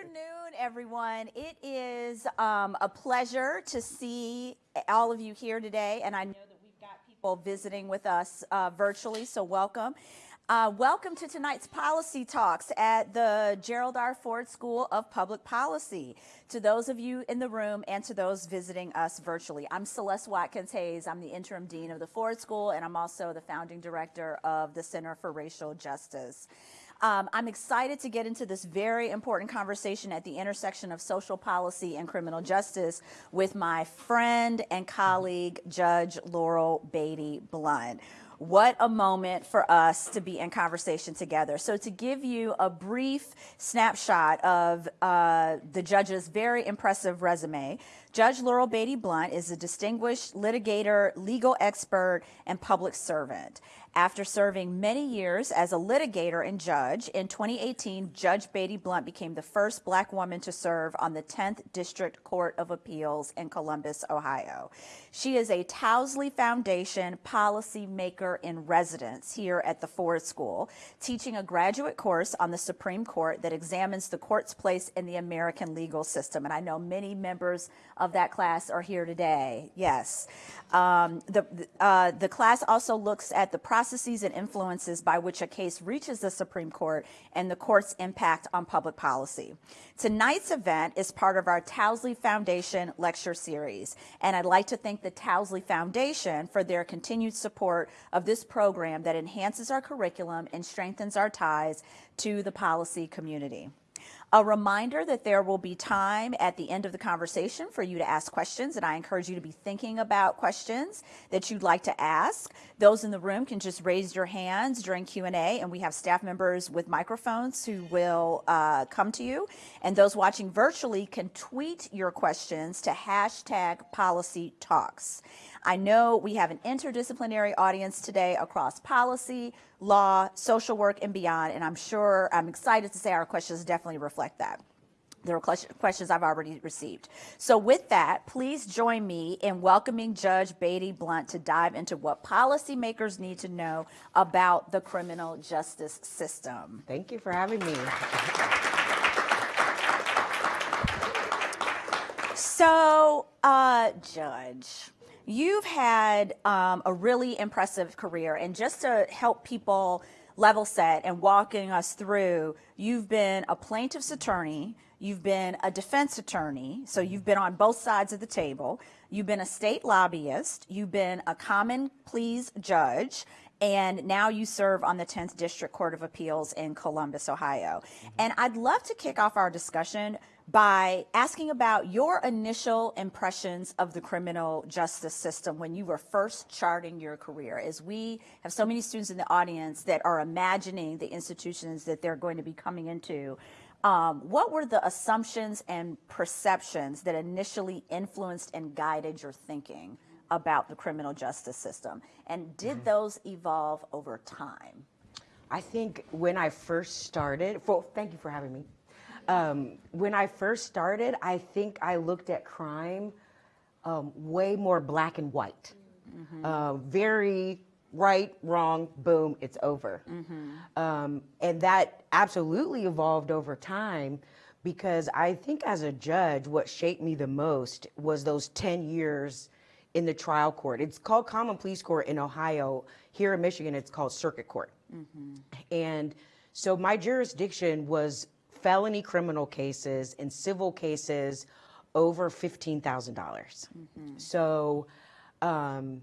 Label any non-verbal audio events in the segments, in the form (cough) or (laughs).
afternoon, everyone. It is um, a pleasure to see all of you here today, and I know that we've got people visiting with us uh, virtually, so welcome. Uh, welcome to tonight's policy talks at the Gerald R. Ford School of Public Policy. To those of you in the room and to those visiting us virtually, I'm Celeste Watkins Hayes. I'm the interim dean of the Ford School, and I'm also the founding director of the Center for Racial Justice. Um, I'm excited to get into this very important conversation at the intersection of social policy and criminal justice with my friend and colleague, Judge Laurel Beatty Blunt. What a moment for us to be in conversation together. So to give you a brief snapshot of uh, the judge's very impressive resume, Judge Laurel Beatty Blunt is a distinguished litigator, legal expert, and public servant. After serving many years as a litigator and judge, in 2018, Judge Beatty Blunt became the first black woman to serve on the 10th District Court of Appeals in Columbus, Ohio. She is a Towsley Foundation policy maker in residence here at the Ford School, teaching a graduate course on the Supreme Court that examines the court's place in the American legal system. And I know many members of that class are here today. Yes. Um, the, uh, the class also looks at the processes and influences by which a case reaches the Supreme Court and the court's impact on public policy. Tonight's event is part of our Towsley Foundation lecture series, and I'd like to thank the Towsley Foundation for their continued support of this program that enhances our curriculum and strengthens our ties to the policy community. A reminder that there will be time at the end of the conversation for you to ask questions, and I encourage you to be thinking about questions that you'd like to ask. Those in the room can just raise your hands during Q&A, and we have staff members with microphones who will uh, come to you. And those watching virtually can tweet your questions to hashtag policy talks. I know we have an interdisciplinary audience today across policy, law, social work, and beyond, and I'm sure, I'm excited to say our questions definitely reflect that. There are questions I've already received. So with that, please join me in welcoming Judge Beatty Blunt to dive into what policymakers need to know about the criminal justice system. Thank you for having me. So, uh, Judge, You've had um, a really impressive career, and just to help people level set and walking us through, you've been a plaintiff's attorney, you've been a defense attorney, so you've been on both sides of the table, you've been a state lobbyist, you've been a common pleas judge, and now you serve on the 10th District Court of Appeals in Columbus, Ohio. Mm -hmm. And I'd love to kick off our discussion by asking about your initial impressions of the criminal justice system when you were first charting your career. As we have so many students in the audience that are imagining the institutions that they're going to be coming into, um, what were the assumptions and perceptions that initially influenced and guided your thinking about the criminal justice system? And did mm -hmm. those evolve over time? I think when I first started, well, thank you for having me. Um, when I first started, I think I looked at crime um, way more black and white. Mm -hmm. uh, very right, wrong, boom, it's over. Mm -hmm. um, and that absolutely evolved over time because I think as a judge, what shaped me the most was those 10 years in the trial court. It's called Common Pleas Court in Ohio. Here in Michigan, it's called Circuit Court. Mm -hmm. And so my jurisdiction was felony criminal cases and civil cases over $15,000. Mm -hmm. So um,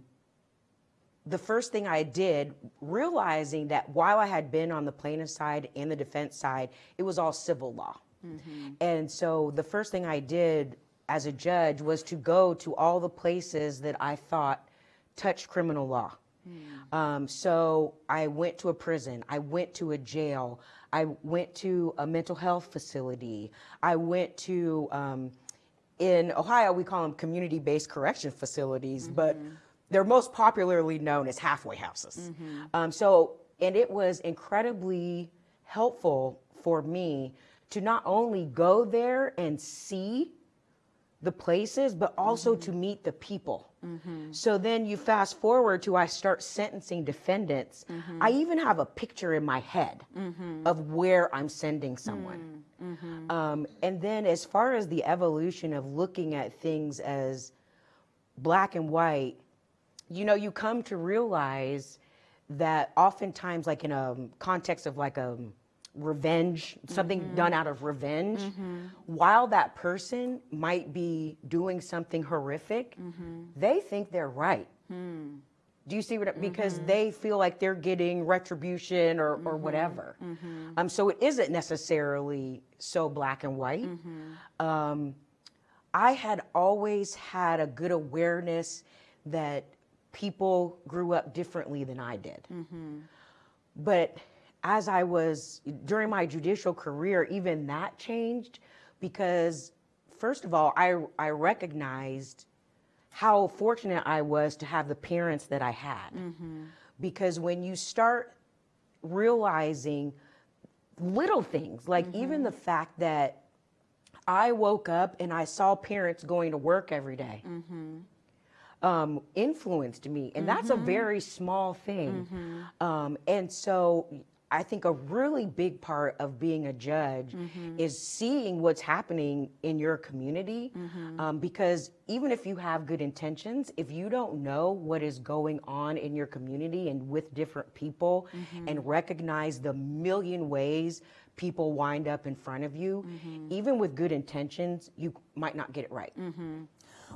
the first thing I did, realizing that while I had been on the plaintiff side and the defense side, it was all civil law. Mm -hmm. And so the first thing I did as a judge was to go to all the places that I thought touched criminal law. Mm. Um, so I went to a prison, I went to a jail, I went to a mental health facility. I went to, um, in Ohio, we call them community-based correction facilities, mm -hmm. but they're most popularly known as halfway houses. Mm -hmm. um, so, and it was incredibly helpful for me to not only go there and see the places, but also to mm-hmm. meet the people. Mm-hmm. So then you fast forward to I start sentencing defendants. Mm-hmm. I even have a picture in my head of where I'm sending someone. Um, and then as far as the evolution of looking at things as black and white, you know, you come to realize that oftentimes, like in a context of like a revenge, something mm-hmm. done out of revenge, mm-hmm. while that person might be doing something horrific, mm-hmm. they think they're right. Hmm. Do you see what? I- Because they feel like they're getting retribution or, or whatever. Um, so it isn't necessarily so black and white. Um, I had always had a good awareness that people grew up differently than I did. But as I was during my judicial career, even that changed because, first of all, I, I recognized how fortunate I was to have the parents that I had. Mm-hmm. Because when you start realizing little things, like mm-hmm. even the fact that I woke up and I saw parents going to work every day, mm-hmm. um, influenced me. And that's a very small thing. Um, and so I think a really big part of being a judge mm-hmm. is seeing what's happening in your community. Mm-hmm. Um, because even if you have good intentions, if you don't know what is going on in your community and with different people mm-hmm. and recognize the million ways people wind up in front of you, even with good intentions, you might not get it right.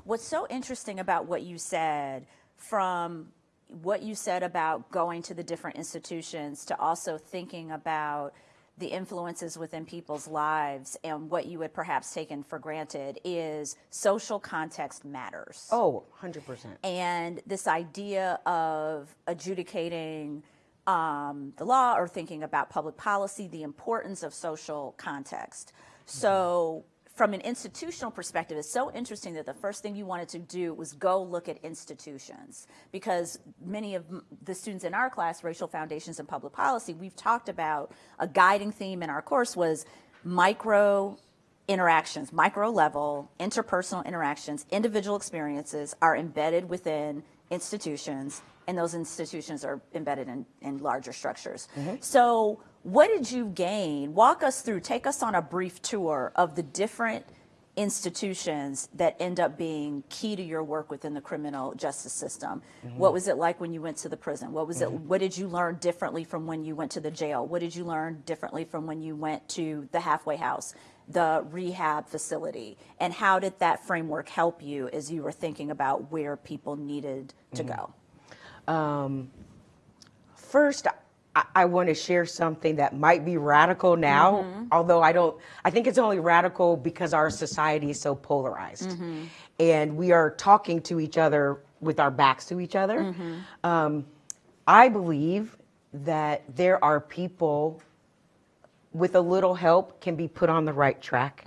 What's so interesting about what you said from what you said about going to the different institutions to also thinking about the influences within people's lives and what you had perhaps taken for granted is social context matters. Oh, 100%. and this idea of adjudicating um, the law or thinking about public policy, the importance of social context. So, from an institutional perspective, it's so interesting that the first thing you wanted to do was go look at institutions because many of the students in our class, Racial Foundations and Public Policy, we've talked about a guiding theme in our course was micro interactions, micro level, interpersonal interactions, individual experiences are embedded within institutions, and those institutions are embedded in, in larger structures. Mm-hmm. So, what did you gain? Walk us through, take us on a brief tour of the different institutions that end up being key to your work within the criminal justice system. Mm-hmm. What was it like when you went to the prison? What was it mm-hmm. what did you learn differently from when you went to the jail? What did you learn differently from when you went to the halfway house, the rehab facility? And how did that framework help you as you were thinking about where people needed to mm-hmm. go? Um, first, I, I want to share something that might be radical now, mm-hmm. although I don't, I think it's only radical because our society is so polarized. Mm-hmm. And we are talking to each other with our backs to each other. Mm-hmm. Um, I believe that there are people with a little help can be put on the right track.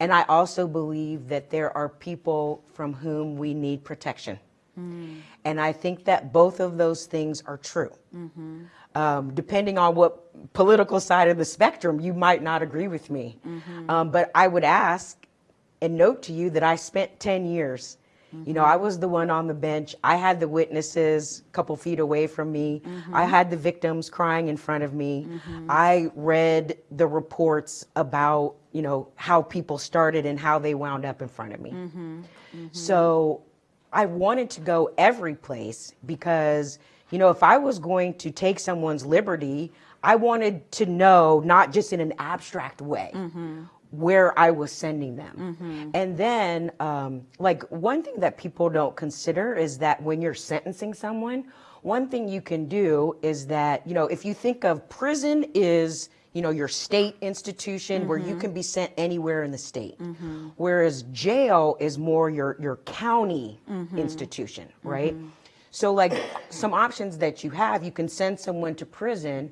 And I also believe that there are people from whom we need protection. Mm. And I think that both of those things are true. Um, depending on what political side of the spectrum, you might not agree with me. Mm-hmm. Um, but I would ask and note to you that I spent 10 years. You know, mm-hmm. I was the one on the bench. I had the witnesses a couple feet away from me. Mm-hmm. I had the victims crying in front of me. I read the reports about, you know, how people started and how they wound up in front of me. So I wanted to go every place because, you know, if I was going to take someone's liberty, I wanted to know, not just in an abstract way, mm-hmm. where I was sending them. Mm-hmm. And then, um, like, one thing that people don't consider is that when you're sentencing someone, one thing you can do is that, you know, if you think of prison is, you know, your state institution where you mm-hmm. can be sent anywhere in the state. Whereas jail is more your, your county institution, right? So, like, some options that you have, you can send someone to prison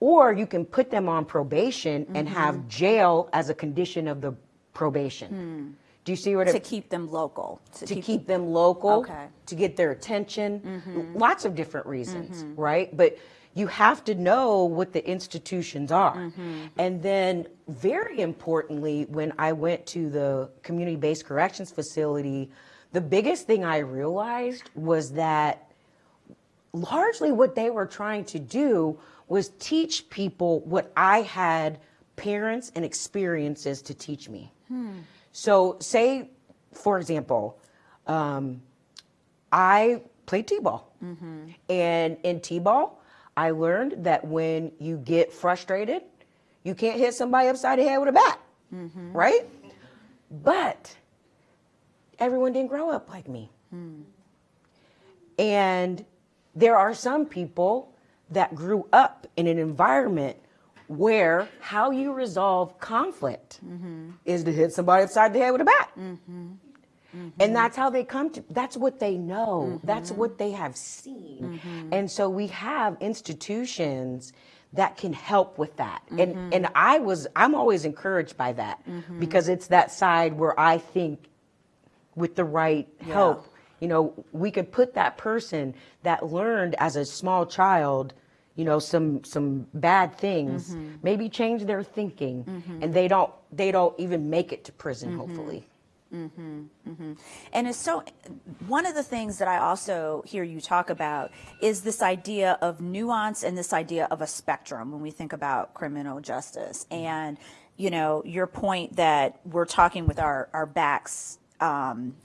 or you can put them on probation and mm-hmm. have jail as a condition of the probation. Hmm. Do you see what To it keep them local. to keep them local, Okay. to get their attention, mm-hmm. lots of different reasons, mm-hmm. right? But you have to know what the institutions are. And then, very importantly, when I went to the community based corrections facility, the biggest thing I realized was that largely what they were trying to do was teach people what I had parents and experiences to teach me. Hmm. So, say, for example, um, I played t-ball, mm-hmm. and in t-ball, I learned that when you get frustrated, you can't hit somebody upside the head with a bat, mm-hmm. right? But everyone didn't grow up like me. Hmm. And there are some people that grew up in an environment where how you resolve conflict mm-hmm. is to hit somebody upside the head with a bat. Mm-hmm. Mm-hmm. And that's how they come to, that's what they know, that's what they have seen. And so we have institutions that can help with that. And, and I was, I'm always encouraged by that because it's that side where I think with the right help, you know, we could put that person that learned as a small child, you know, some some bad things, maybe change their thinking, and they don't they don't even make it to prison. Hopefully, Mm-hmm, mm-hmm. And it's so, one of the things that I also hear you talk about is this idea of nuance and this idea of a spectrum when we think about criminal justice. And, you know, your point that we're talking with our, our backs um,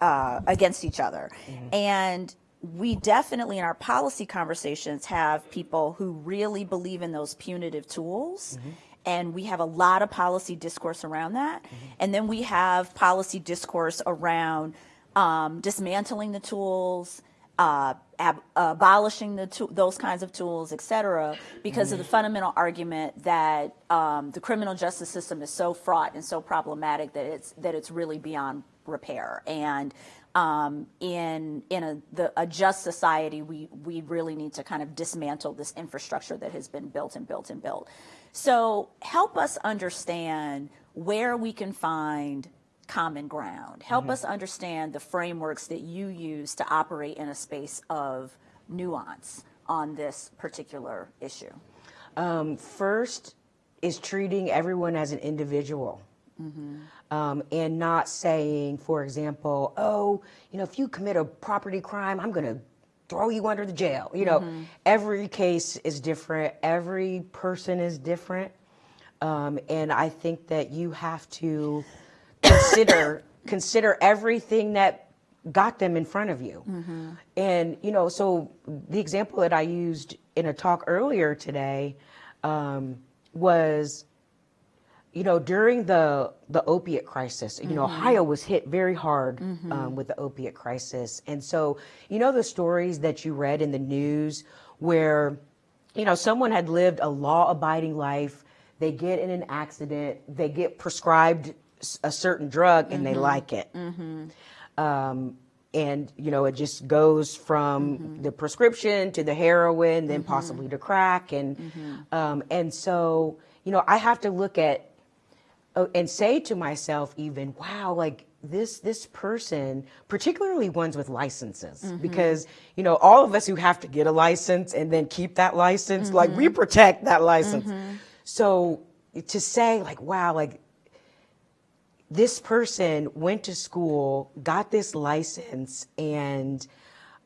uh, against each other. And we definitely in our policy conversations have people who really believe in those punitive tools. And we have a lot of policy discourse around that. And then we have policy discourse around um, dismantling the tools, uh, ab- abolishing the those kinds of tools, et cetera, because of the fundamental argument that um, the criminal justice system is so fraught and so problematic that it's that it's really beyond repair. And um, in in a the a just society, we we really need to kind of dismantle this infrastructure that has been built and built and built. So help us understand where we can find common ground. Help us understand the frameworks that you use to operate in a space of nuance on this particular issue. um, first is treating everyone as an individual. Um, and not saying, for example, oh, you know, if you commit a property crime, I'm going to throw you under the jail. You know, every case is different, every person is different. Um, and I think that you have to consider (coughs) consider everything that got them in front of you. And you know, so the example that I used in a talk earlier today um, was you know, during the the opiate crisis, you know, mm-hmm. Ohio was hit very hard um, mm-hmm. with the opiate crisis, and so you know the stories that you read in the news where, you know, someone had lived a law-abiding life, they get in an accident, they get prescribed a certain drug, and they mm-hmm. like it. Um, and you know it just goes from the prescription to the heroin then possibly to crack. And um, and so you know i have to look at Oh, and say to myself even wow like this this person particularly ones with licenses mm-hmm. because you know all of us who have to get a license and then keep that license like we mm-hmm. protect that license. Mm-hmm. So to say like wow like this person went to school, got this license, and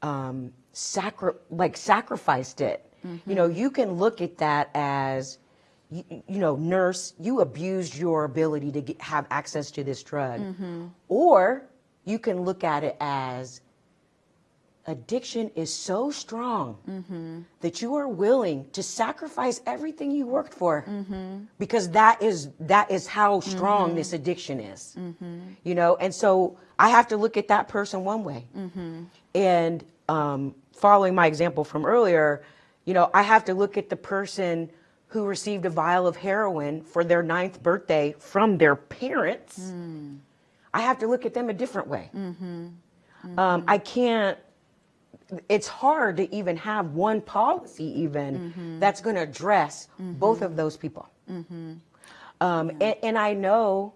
um, sacri- like sacrificed it. You know, you can look at that as, you, you know, nurse, you abused your ability to get, have access to this drug, mm-hmm. or you can look at it as addiction is so strong mm-hmm. that you are willing to sacrifice everything you worked for mm-hmm. because that is that is how strong this addiction is. You know and so i have to look at that person one way. And um, following my example from earlier you know i have to look at the person who received a vial of heroin for their ninth birthday from their parents i have to look at them a different way. Mm-hmm. Um, mm-hmm. i can't it's hard to even have one policy even mm-hmm. that's going to address both of those people. Um, and, and i know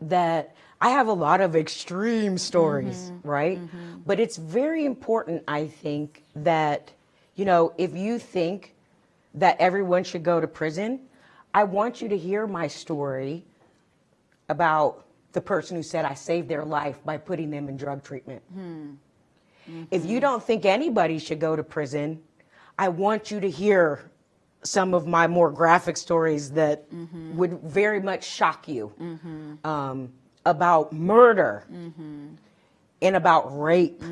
that i have a lot of extreme stories right? But it's very important i think that you know if you think that everyone should go to prison, I want you to hear my story about the person who said I saved their life by putting them in drug treatment. Hmm. Mm-hmm. If you don't think anybody should go to prison, I want you to hear some of my more graphic stories that mm-hmm. would very much shock you mm-hmm. um, about murder and about rape.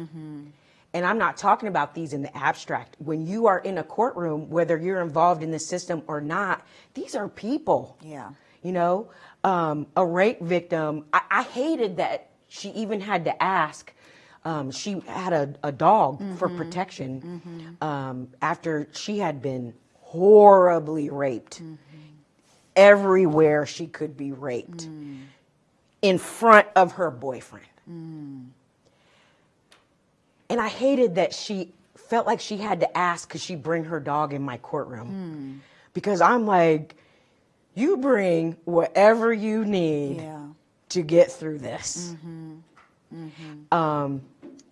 And I'm not talking about these in the abstract. When you are in a courtroom, whether you're involved in the system or not, these are people. Yeah. You know, um, a rape victim, I, I hated that she even had to ask. Um, she had a, a dog for protection um, after she had been horribly raped everywhere she could be raped in front of her boyfriend. And I hated that she felt like she had to ask, could she bring her dog in my courtroom? Hmm. Because I'm like, you bring whatever you need Yeah. to get through this. Mm-hmm. Mm-hmm. Um,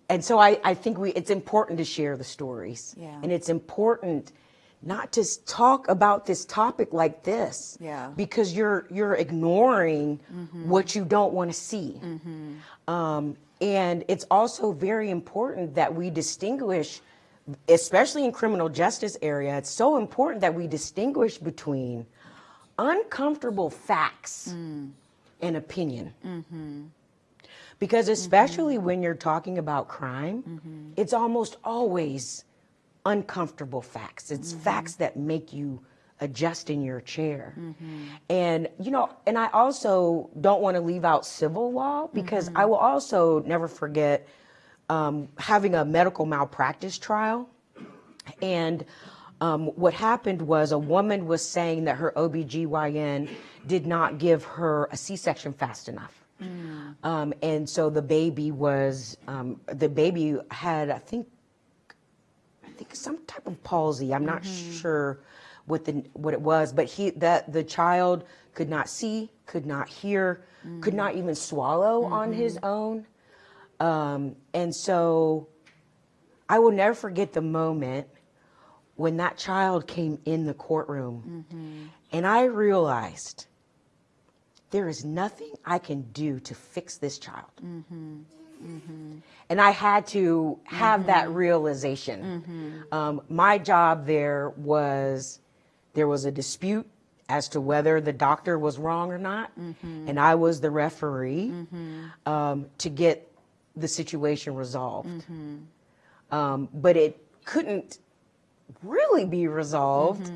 and so I, I think we, it's important to share the stories. Yeah. And it's important not to talk about this topic like this. Yeah. Because you're, you're ignoring mm-hmm. what you don't want to see. Um, and it's also very important that we distinguish, especially in criminal justice area, it's so important that we distinguish between uncomfortable facts mm. and opinion. Mm-hmm. Because mm-hmm. especially when you're talking about crime, mm-hmm. it's almost always uncomfortable facts. It's facts that make you adjust in your chair. And, you know, and I also don't want to leave out civil law because I will also never forget um, having a medical malpractice trial. And um, what happened was a woman was saying that her OBGYN did not give her a C section fast enough. Um, and so the baby was, um, the baby had, I think, I think some type of palsy. I'm not sure what the what it was, but he that the child could not see, could not hear, could not even swallow on mm-hmm. his own. Um, and so I will never forget the moment when that child came in the courtroom. Mm-hmm. And I realized there is nothing I can do to fix this child. Mm-hmm. And I had to have that realization. Um, my job there was there was a dispute as to whether the doctor was wrong or not, and I was the referee um, to get the situation resolved. Um, but it couldn't really be resolved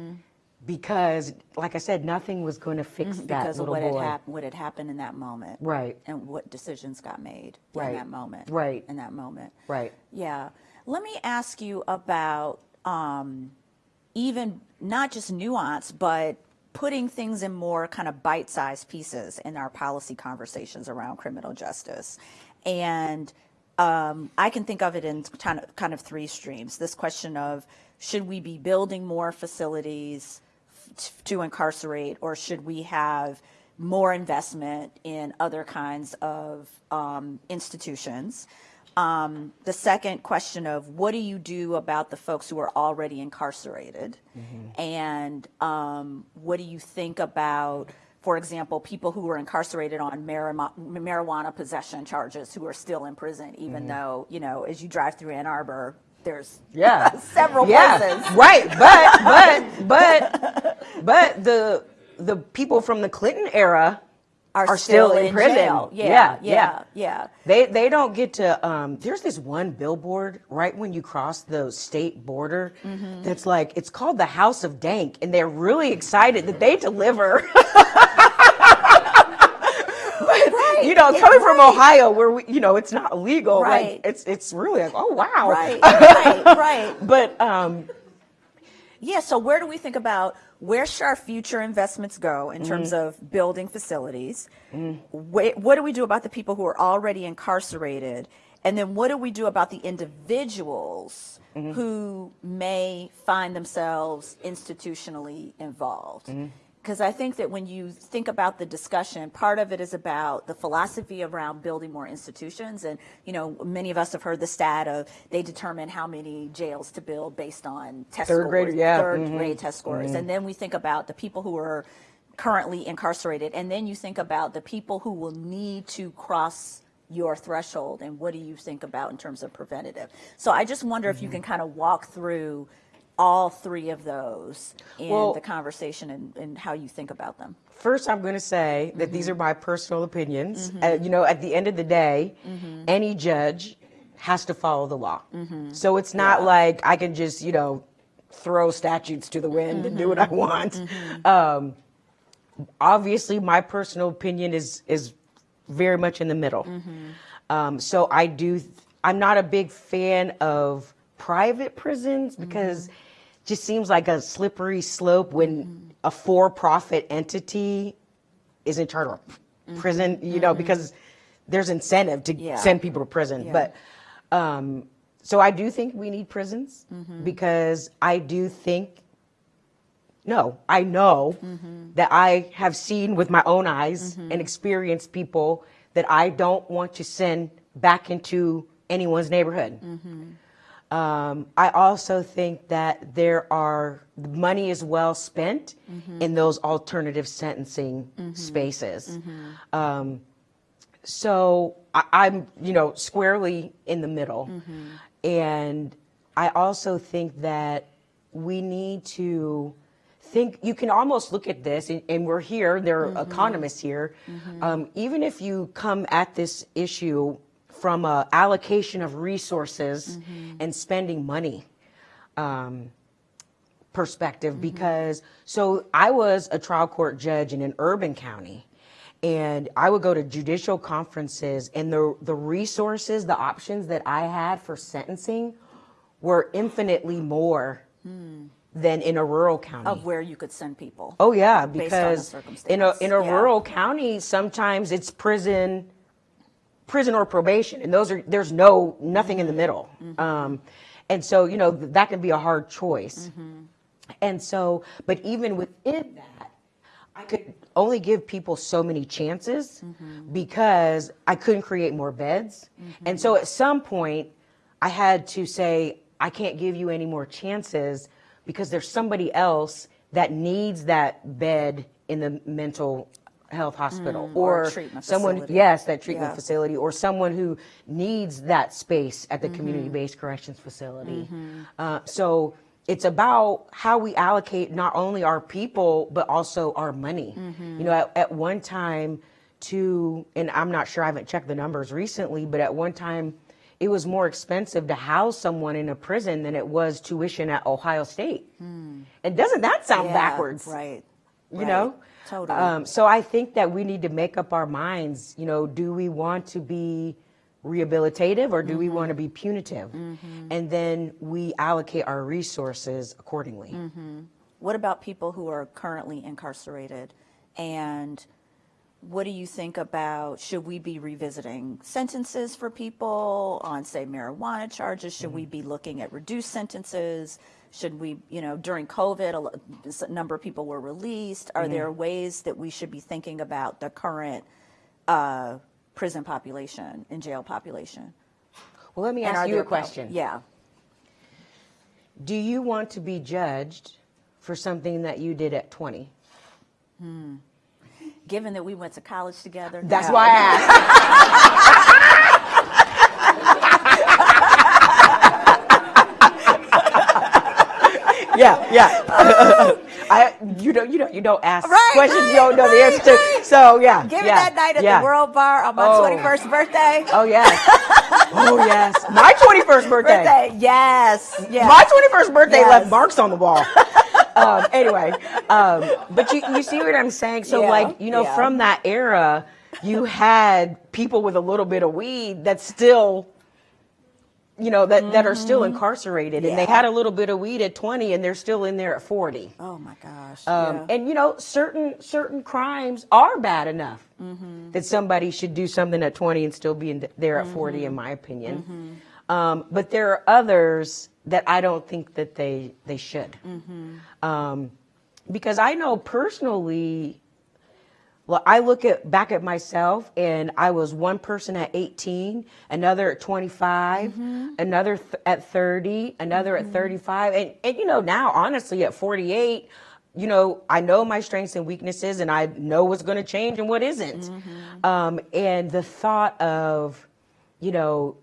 because, like I said, nothing was going to fix that Because of little what boy. had happened, what had happened in that moment. Right. And what decisions got made Right. in that moment. Right. In that moment. Right. Yeah. Let me ask you about um, even not just nuance, but putting things in more kind of bite sized pieces in our policy conversations around criminal justice. And um, I can think of it in kind of, kind of three streams. This question of should we be building more facilities to incarcerate, or should we have more investment in other kinds of um, institutions? Um, the second question of what do you do about the folks who are already incarcerated? And um, what do you think about, for example, people who were incarcerated on marima- marijuana possession charges who are still in prison, even though, you know, as you drive through Ann Arbor, there's (laughs) Yeah. (laughs) several yeah, places. right. But but but (laughs) but the the people from the Clinton era are, still, in, prison. jail. Yeah, yeah, yeah, yeah. They they don't get to. Um, there's this one billboard right when you cross the state border Mm-hmm. that's like it's called the House of Dank, and they're really excited that they deliver. (laughs) But, you know, yeah, coming from right. Ohio, where we, you know it's not illegal, Right. like it's it's really like oh wow, Right, (laughs) right, right. But um, Yeah, so where do we think about where should our future investments go in terms Mm-hmm. of building facilities? Wh- what do we do about the people who are already incarcerated? And then what do we do about the individuals Mm-hmm. who may find themselves institutionally involved? Because I think that when you think about the discussion, part of it is about the philosophy around building more institutions. And, you know, many of us have heard the stat of they determine how many jails to build based on test Third scores, grade, yeah, third mhm, grade test scores. And then we think about the people who are currently incarcerated. And then you think about the people who will need to cross your threshold and what do you think about in terms of preventative. So I just wonder if you Mm-hmm. can kind of walk through all three of those in Well- the conversation and, and how you think about them. First, I'm going to say that these are my personal opinions. Uh, you know, at the end of the day, any judge has to follow the law. So it's not Yeah. like I can just, you know, throw statutes to the wind and do what I want. Um, obviously, my personal opinion is is very much in the middle. Um, so I do. I'm not a big fan of private prisons because it just seems like a slippery slope when a for-profit entity is in charge of mm-hmm. prison. You know, because there's incentive to Yeah. send people to prison, Yeah. but. Um, so I do think we need prisons mm-hmm. because I do think no, I know mm-hmm. that I have seen with my own eyes and experienced people that I don't want to send back into anyone's neighborhood. Um, I also think that there are money is well spent in those alternative sentencing spaces. Um, so I, I'm, you know, squarely in the middle. And I also think that we need to think, you can almost look at this, and, and we're here, there are economists here. Um, even if you come at this issue from a allocation of resources mm-hmm. and spending money, um, perspective mm-hmm. because so I was a trial court judge in an urban county and I would go to judicial conferences and the the resources, the options that I had for sentencing were infinitely more hmm. than in a rural county. Of where you could send people. Oh yeah, based on the because in a in a Yeah. rural county, sometimes it's prison, prison or probation, and those are there's no nothing in the middle. Mm-hmm. Um, and so you know that can be a hard choice. Mm-hmm. And so, but even within that, I could only give people so many chances Mm-hmm. because I couldn't create more beds. And so at some point, I had to say, I can't give you any more chances because there's somebody else that needs that bed in the mental health hospital Mm, or or, someone facility. yes that treatment Yeah. facility or someone who needs that space at the Mm-hmm. community-based corrections facility uh, so it's about how we allocate not only our people but also our money Mm-hmm. you know at, at one time to and i'm not sure i haven't checked the numbers recently but at one time it was more expensive to house someone in a prison than it was tuition at ohio state and doesn't that sound Hmm. Yeah, backwards Right. you right. know Totally. um, so i think that we need to make up our minds you know do we want to be rehabilitative or do we Mm-hmm. want to be punitive and then we allocate our resources accordingly Mm-hmm. What about people who are currently incarcerated? And what do you think about should we be revisiting sentences for people on, say, marijuana charges? Should we be looking at reduced sentences? Should we, you know, during COVID, a number of people were released. Are there ways that we should be thinking about the current uh, prison population and jail population? well let me And ask you a question Yeah. do you want to be judged for something that you did at 20 Given that we went to college together. that's no. why i asked (laughs) yeah, yeah. (laughs) I you don't you don't you don't ask Right, questions right, you don't know the answer to. So yeah, Give me yeah, that night at yeah. the World Bar on my Oh. 21st birthday. Oh yes, (laughs) oh yes. My twenty first birthday. Birthday, yes, yes. My twenty first birthday Yes. left marks on the wall. (laughs) um, anyway, um, but you you see what I'm saying? So Yeah, like you know from that era, you had people with a little bit of weed that still. You know that, that are still incarcerated, and they Mm-hmm. Had a little bit of weed at twenty, and they're still in there at forty. oh my gosh. Um, yeah. And you know, certain certain crimes are bad enough Mm-hmm. that somebody should do something at 20 and still be in there at 40, Mm-hmm. in my opinion. Um, but there are others that I don't think that they they should. Mm-hmm. Um, because I know personally, well, I look at back at myself and I was one person at 18, another at 25, mm-hmm. another th- at 30, another at mm-hmm. 35. And, and, you know, now honestly at 48, you know, I know my strengths and weaknesses and I know what's going to change and what isn't. Mm-hmm. Um, and the thought of, you know,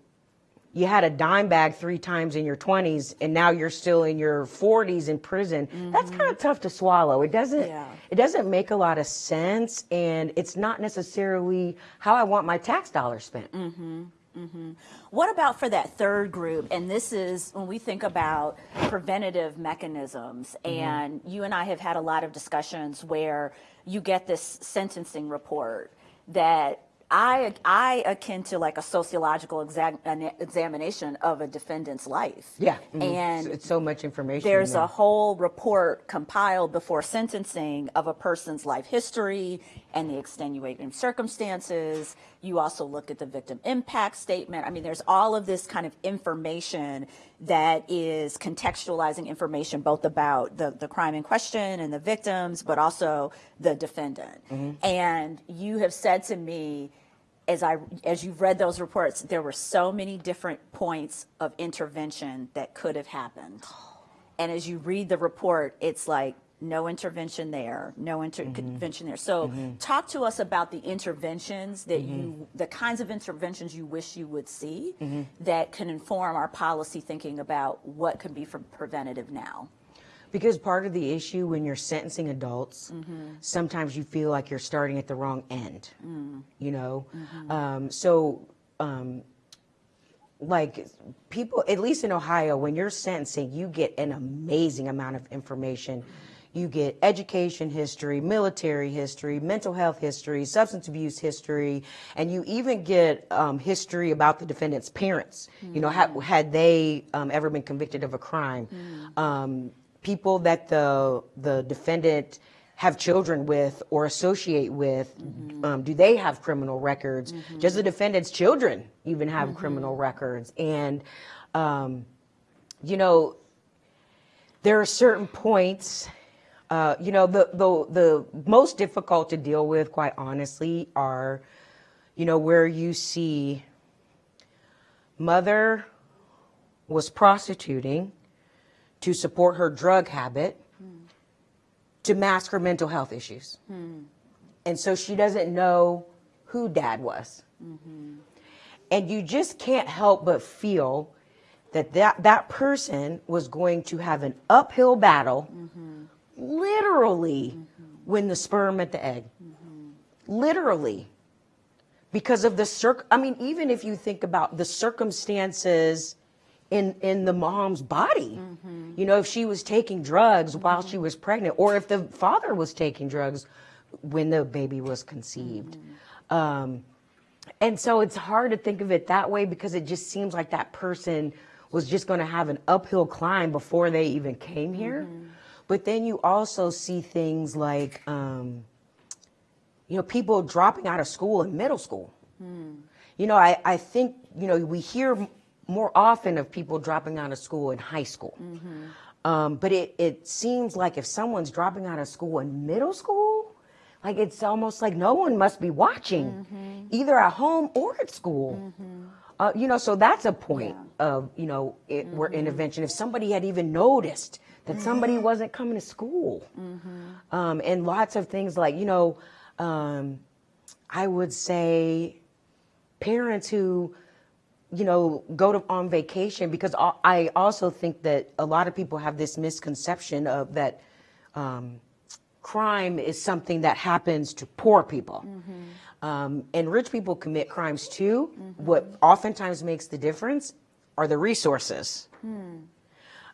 you had a dime bag three times in your 20s and now you're still in your 40s in prison that's kind of tough to swallow it doesn't Yeah. it doesn't make a lot of sense and it's not necessarily how i want my tax dollars spent mm -hmm. Mm -hmm. What about for that third group? And this is when we think about preventative mechanisms, and you and I have had a lot of discussions where you get this sentencing report that I, I akin to like a sociological exam, an examination of a defendant's life. yeah mhm. And it's, so much information there's yeah. a whole report compiled before sentencing of a person's life history and the extenuating circumstances. You also look at the victim impact statement. I mean, there's all of this kind of information that is contextualizing information both about the, the crime in question and the victims, but also the defendant. And you have said to me, as I as you've read those reports, there were so many different points of intervention that could have happened. And as you read the report, it's like no intervention there, no intervention mm-hmm. there. So mm-hmm. talk to us about the interventions that mm-hmm. you the kinds of interventions you wish you would see that can inform our policy thinking about what can be for preventative now. Because part of the issue when you're sentencing adults, Mm-hmm. sometimes you feel like you're starting at the wrong end. Mm. You know, Mm-hmm. um, so um, like people, at least in Ohio, when you're sentencing, you get an amazing amount of information. You get education history, military history, mental health history, substance abuse history, and you even get um, history about the defendant's parents. You know, had, had they um, ever been convicted of a crime? People that the the defendant have children with or associate with um, do they have criminal records? Does the defendant's children even have criminal records. And um, you know there are certain points uh, you know the, the the most difficult to deal with quite honestly are you know where you see mother was prostituting to support her drug habit to mask her mental health issues. Hmm. And so she doesn't know who dad was. Mm-hmm. And you just can't help but feel that, that that person was going to have an uphill battle, mm-hmm. literally, mm-hmm. when the sperm at the egg. Literally. Because of the circ, I mean, even if you think about the circumstances in in the mom's body. You know, if she was taking drugs while she was pregnant, or if the father was taking drugs when the baby was conceived. Um, and so it's hard to think of it that way because it just seems like that person was just going to have an uphill climb before they even came here. But then you also see things like, um, you know, people dropping out of school in middle school. You know, I, I think, you know, we hear more often of people dropping out of school in high school. Um, but it, it seems like if someone's dropping out of school in middle school, like it's almost like no one must be watching, either at home or at school. Uh, you know, so that's a point of, you know, it, where intervention. If somebody had even noticed that somebody wasn't coming to school, um, and lots of things like, you know, um, I would say parents who you know go to on vacation because I also think that a lot of people have this misconception of that um, crime is something that happens to poor people. Um, and rich people commit crimes too. What oftentimes makes the difference are the resources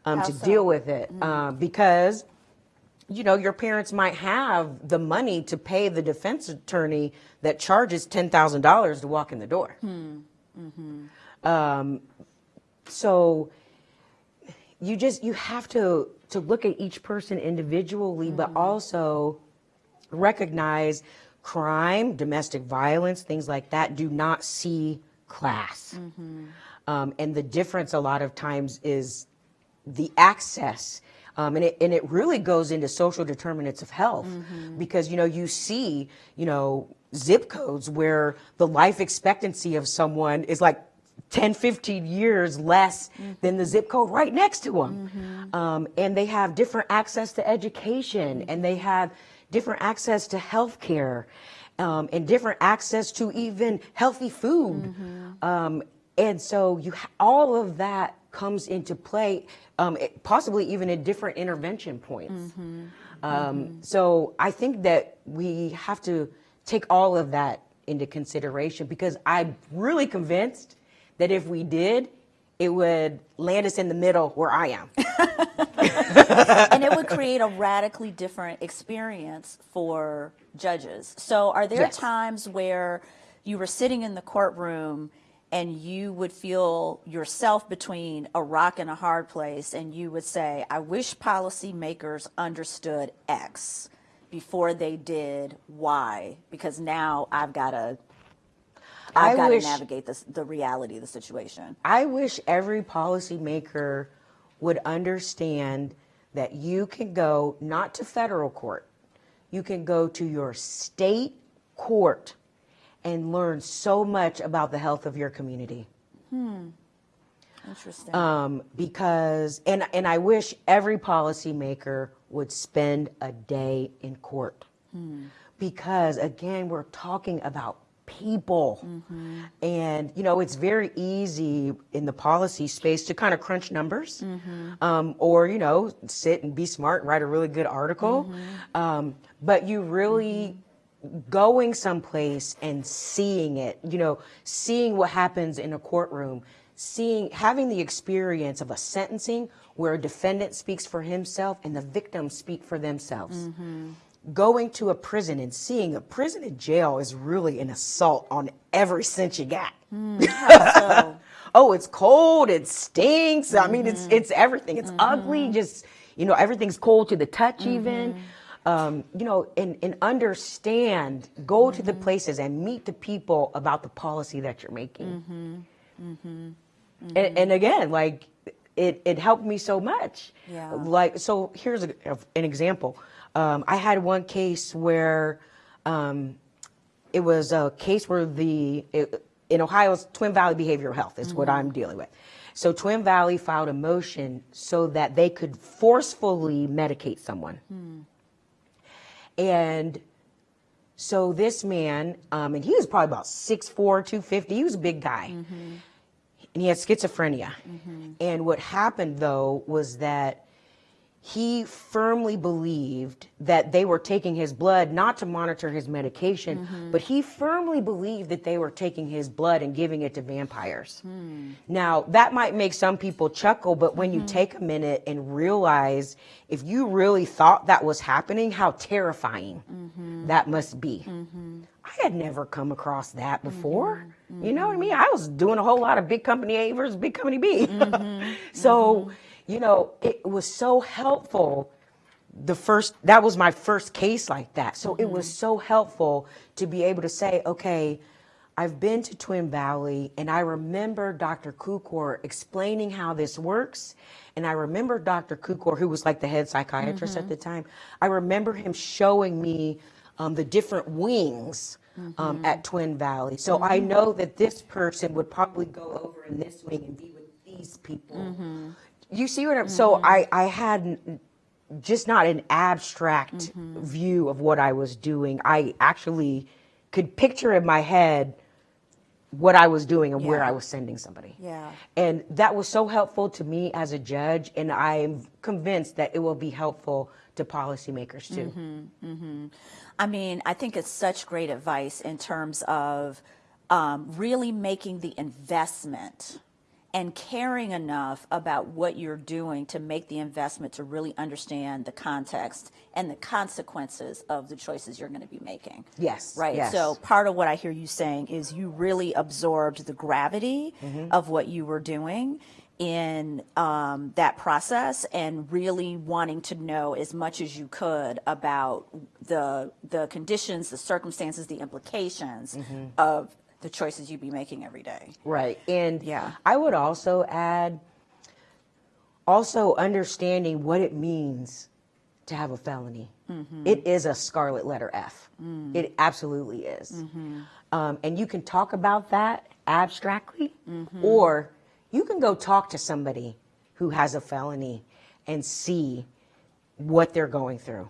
um, to so? deal with it. Uh, because you know, your parents might have the money to pay the defense attorney that charges ten thousand dollars to walk in the door. Um, so you just you have to to look at each person individually, but also recognize crime, domestic violence, things like that do not see class. Um, and the difference a lot of times is the access Um, and, it, and it really goes into social determinants of health because, you know, you see, you know, zip codes where the life expectancy of someone is like 10, 15 years less than the zip code right next to them. Um, and they have different access to education and they have different access to health care um, and different access to even healthy food. Um, and so you ha- all of that comes into play, um, it- possibly even at different intervention points. Um, So I think that we have to take all of that into consideration because I'm really convinced that if we did, it would land us in the middle where I am. (laughs) and it would create a radically different experience for judges. So, are there Yes. times where you were sitting in the courtroom and you would feel yourself between a rock and a hard place, and you would say, I wish policymakers understood X before they did Y, because now I've got to. I I've got to navigate this, the reality of the situation. I wish every policymaker would understand that you can go not to federal court, you can go to your state court and learn so much about the health of your community. Hmm. Interesting. Um, because, and, and I wish every policymaker would spend a day in court. Because again, we're talking about people. Mm-hmm. And, you know, it's very easy in the policy space to kind of crunch numbers mm-hmm. um, or, you know, sit and be smart and write a really good article. Mm-hmm. Um, but you really going someplace and seeing it, you know, seeing what happens in a courtroom, seeing, having the experience of a sentencing where a defendant speaks for himself and the victims speak for themselves. Going to a prison and seeing a prison and jail is really an assault on every sense you got. Hmm, so, (laughs) oh, it's cold, it stinks. I mean, it's mm-hmm. it's everything. It's ugly. Mm-hmm. Just you know, everything's cold to the touch. Mm-hmm. Even um, you know, and and understand. Go to the places and meet the people about the policy that you're making. And, and again, like it it helped me so much. Yeah. Like so, here's a, an example. Um, I had one case where. Um, it was a case where the it, in Ohio's Twin Valley Behavioral Health is what I'm dealing with. So Twin Valley filed a motion so that they could forcefully medicate someone. And so this man, um, and he was probably about 6'4", 250. He was a big guy. And he had schizophrenia. And what happened though was that he firmly believed that they were taking his blood not to monitor his medication, mm-hmm. but he firmly believed that they were taking his blood and giving it to vampires. Hmm. Now, that might make some people chuckle, but when you mm-hmm. take a minute and realize if you really thought that was happening, how terrifying mm-hmm. that must be. I had never come across that before. You know what I mean? I was doing a whole lot of big company A versus big company B. (laughs) so, you know, it was so helpful. The first, that was my first case like that. So it was mm-hmm. so helpful to be able to say, okay, I've been to Twin Valley and I remember Dr. Kukor explaining how this works. And I remember Dr. Kukor, who was like the head psychiatrist at mm-hmm. the time, I remember him showing me um, the different wings um, mm-hmm. at Twin Valley. So I know that this person would probably go over in this wing and be with these people. You see what I'm, so mm-hmm. I, I had just not an abstract mm-hmm. view of what I was doing. I actually could picture in my head what I was doing and where I was sending somebody. Yeah. And that was so helpful to me as a judge, and I'm convinced that it will be helpful to policymakers too. Mm-hmm. I mean, I think it's such great advice in terms of um, really making the investment and caring enough about what you're doing to make the investment to really understand the context and the consequences of the choices you're going to be making. Yes, Right. yes. So part of what I hear you saying is you really absorbed the gravity Mm-hmm. of what you were doing in um, that process and really wanting to know as much as you could about the the conditions, the circumstances, the implications Mm-hmm. of the choices you'd be making every day. Right. And Yeah. I would also add also understanding what it means to have a felony. Mm-hmm. It is a scarlet letter F. Mm. It absolutely is. Mm-hmm. Um, and you can talk about that abstractly, mm-hmm. or you can go talk to somebody who has a felony and see what they're going through.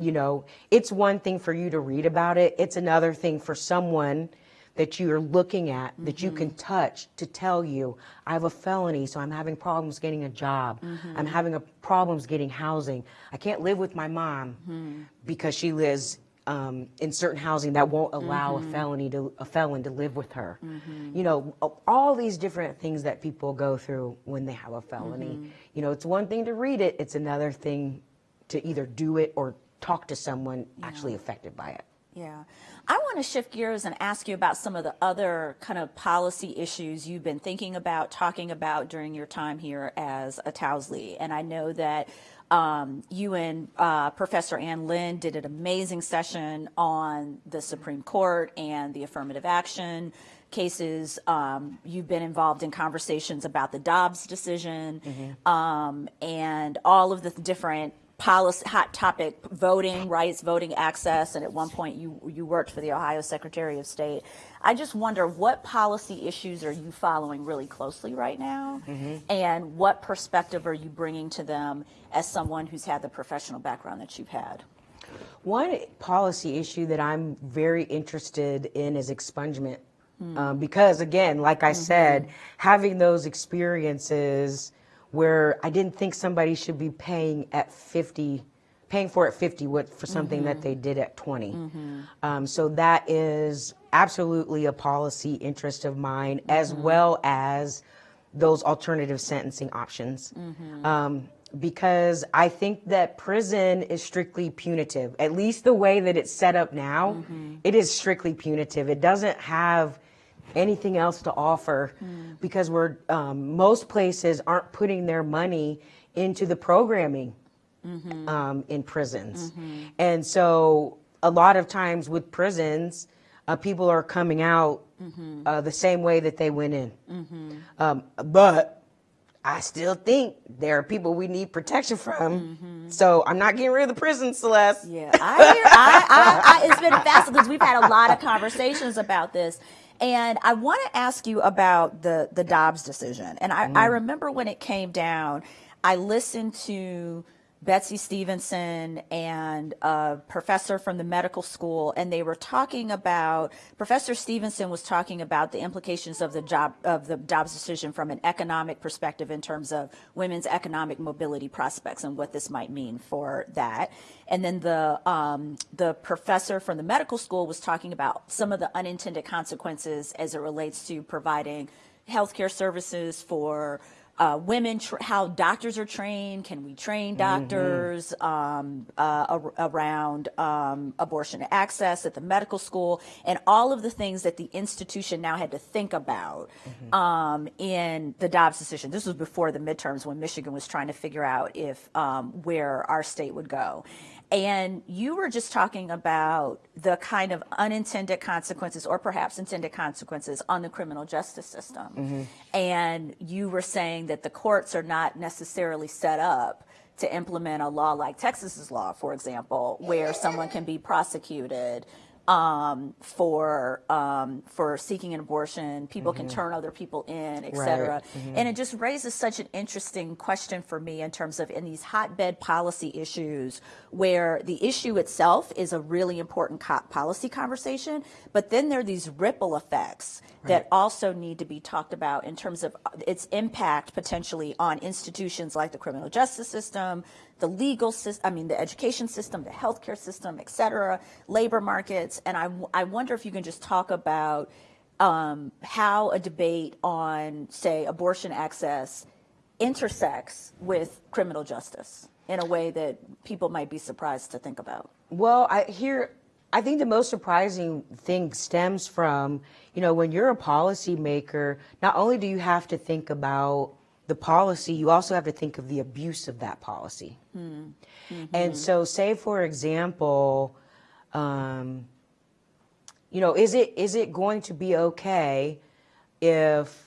You know, it's one thing for you to read about it, it's another thing for someone that you're looking at that you can mm-hmm. touch to tell you I have a felony so I'm having problems getting a job. Mm-hmm. I'm having a problems getting housing. I can't live with my mom mm-hmm. because she lives um, in certain housing that won't allow a felony to a felon to live with her. You know, all these different things that people go through when they have a felony. You know, it's one thing to read it, it's another thing to either do it or talk to someone actually affected by it. Yeah. I want to shift gears and ask you about some of the other kind of policy issues you've been thinking about, talking about during your time here as a Towsley. And I know that um, you and uh, Professor Ann Lin did an amazing session on the Supreme Court and the affirmative action cases. Um, you've been involved in conversations about the Dobbs decision um, and all of the different policy hot topic voting rights voting access and at one point you you worked for the ohio secretary of state. I just wonder what policy issues are you following really closely right now? Mm-hmm. And what perspective are you bringing to them as someone who's had the professional background that you've had? One policy issue that I'm very interested in is expungement. Hmm. Um, because again, like I said, mm-hmm. having those experiences where I didn't think somebody should be paying at 50, paying for at 50 what, for something that they mm-hmm. did at 20. Mm-hmm. Um, so that is absolutely a policy interest of mine, as mm-hmm. well as those alternative sentencing options. Um, because I think that prison is strictly punitive. At least the way that it's set up now, it is strictly punitive. It doesn't have anything else to offer because we're um, most places aren't putting their money into the programming um, in prisons, and so a lot of times with prisons, uh, people are coming out uh, the same way that they went in. Um, but I still think there are people we need protection from. So I'm not getting rid of the prison, Celeste. Yeah, I hear. I, I, I, it's been fascinating because we've had a lot of conversations about this, and I want to ask you about the the Dobbs decision. And I, I mm. remember when it came down, I listened to Betsy Stevenson and a professor from the medical school, and they were talking about. Professor Stevenson was talking about the implications of the job of the Dobbs decision from an economic perspective in terms of women's economic mobility prospects and what this might mean for that. And then the um, the professor from the medical school was talking about some of the unintended consequences as it relates to providing healthcare services for uh, women, tr- how doctors are trained. Can we train doctors um, uh, ar- around um, abortion access at the medical school, and all of the things that the institution now had to think about um, in the Dobbs decision. This was before the midterms when Michigan was trying to figure out if um, where our state would go. And you were just talking about the kind of unintended consequences, or perhaps intended consequences, on the criminal justice system. Mm-hmm. And you were saying that the courts are not necessarily set up to implement a law like Texas's law, for example, where someone can be prosecuted um, for um, for seeking an abortion. People can turn other people in, et cetera. And it just raises such an interesting question for me in terms of in these hotbed policy issues where the issue itself is a really important co- policy conversation, but then there are these ripple effects that also need to be talked about in terms of uh, its impact potentially on institutions like the criminal justice system, the legal system, I mean, the education system, the healthcare system, et cetera, labor markets. And I, I wonder if you can just talk about um, how a debate on, say, abortion access intersects with criminal justice in a way that people might be surprised to think about. Well, I hear. I think the most surprising thing stems from, you know, when you're a policymaker, not only do you have to think about the policy, you also have to think of the abuse of that policy. Mm-hmm. And mm-hmm. so, say for example, um, you know, is it is it going to be okay if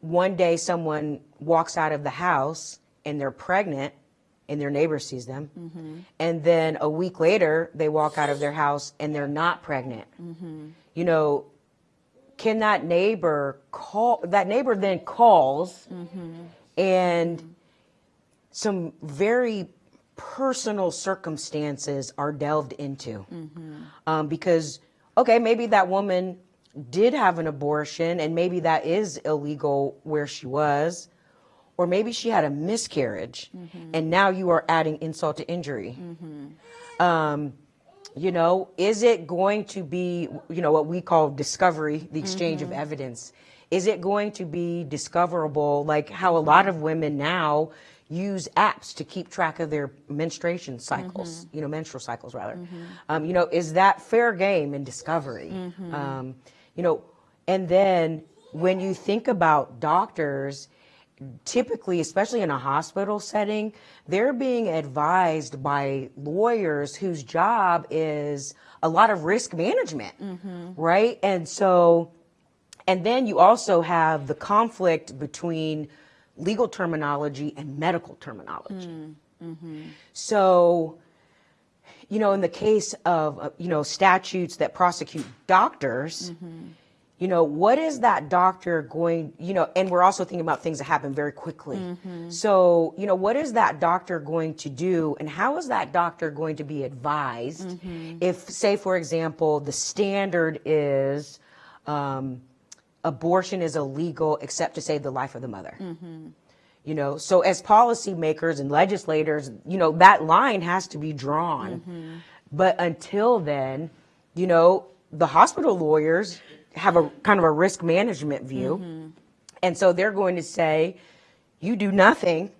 one day someone walks out of the house and they're pregnant and their neighbor sees them. Mm-hmm. And then a week later, they walk out of their house and they're not pregnant. You know, can that neighbor call, that neighbor then calls and some very personal circumstances are delved into. Um, because, okay, maybe that woman did have an abortion and maybe that is illegal where she was. Or maybe she had a miscarriage and now you are adding insult to injury. Um, you know, is it going to be, you know, what we call discovery, the exchange of evidence? Is it going to be discoverable like how a lot of women now use apps to keep track of their menstruation cycles, you know, menstrual cycles rather? Um, you know, is that fair game in discovery? Um, you know, and then when you think about doctors, typically, especially in a hospital setting, they're being advised by lawyers whose job is a lot of risk management, mm-hmm. right? And so, and then you also have the conflict between legal terminology and medical terminology. Mm, mm-hmm. So, you know, in the case of, uh, you know, statutes that prosecute doctors, mm-hmm. You know, what is that doctor going, you know, and we're also thinking about things that happen very quickly. Mm-hmm. So, you know, what is that doctor going to do and how is that doctor going to be advised mm-hmm. if, say, for example, the standard is um, abortion is illegal except to save the life of the mother? Mm-hmm. You know, so as policymakers and legislators, you know, that line has to be drawn. But until then, you know, the hospital lawyers have a kind of a risk management view. And so they're going to say, you do nothing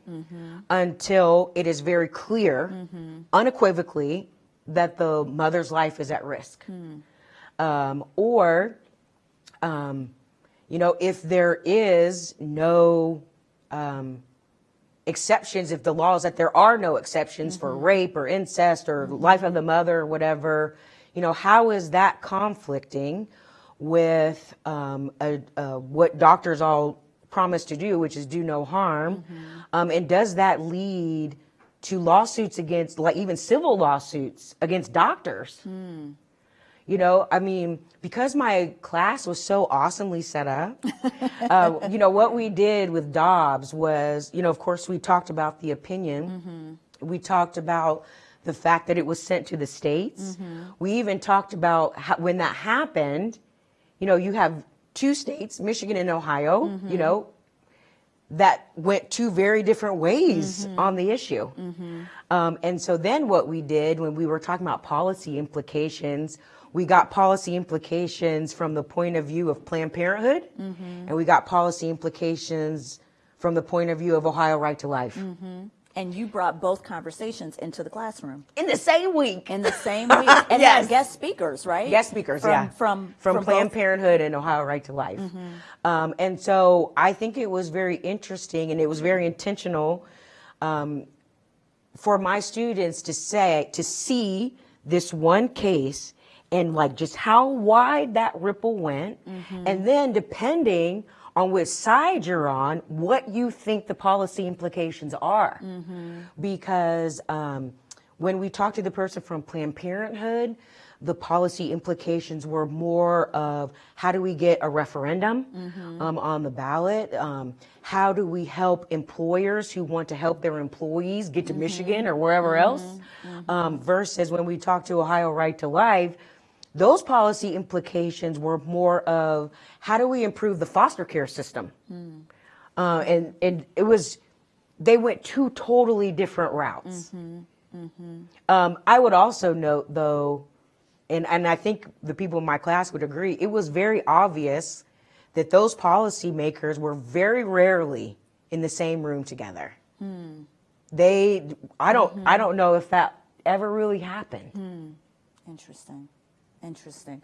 until it is very clear, unequivocally, that the mother's life is at risk. Um, or, um, you know, if there is no um, exceptions, if the law is that there are no exceptions for rape or incest or life of the mother or whatever, you know, how is that conflicting with um, a, a, what doctors all promise to do, which is do no harm? Um, and does that lead to lawsuits against, like even civil lawsuits against doctors? You know, I mean, because my class was so awesomely set up, (laughs) uh, you know, what we did with Dobbs was, you know, of course, we talked about the opinion. We talked about the fact that it was sent to the states. We even talked about how, when that happened, you know, you have two states, Michigan and Ohio, mm-hmm. you know, that went two very different ways mm-hmm. on the issue. Mm-hmm. Um, and so then what we did when we were talking about policy implications, we got policy implications from the point of view of Planned Parenthood, and we got policy implications from the point of view of Ohio Right to Life. And you brought both conversations into the classroom. In the same week. in the same week, (laughs) and Yes. guest speakers, right? Guest speakers, from, yeah, from from, Planned both- Parenthood and Ohio Right to Life, um, and so I think it was very interesting and it was very intentional um, for my students to say to see this one case and like just how wide that ripple went, and then depending on which side you're on, what you think the policy implications are, because. Um, when we talked to the person from Planned Parenthood, the policy implications were more of how do we get a referendum um, on the ballot? Um, how do we help employers who want to help their employees get to Michigan or wherever else? Um, versus when we talked to Ohio Right to Life, those policy implications were more of how do we improve the foster care system? Hmm. Uh, and, and it was, they went two totally different routes. Mm-hmm. Mm-hmm. Um, I would also note, though, and, and I think the people in my class would agree, it was very obvious that those policymakers were very rarely in the same room together. Hmm. They, I don't, I mm-hmm. don't know if that ever really happened. Hmm. Interesting. Interesting.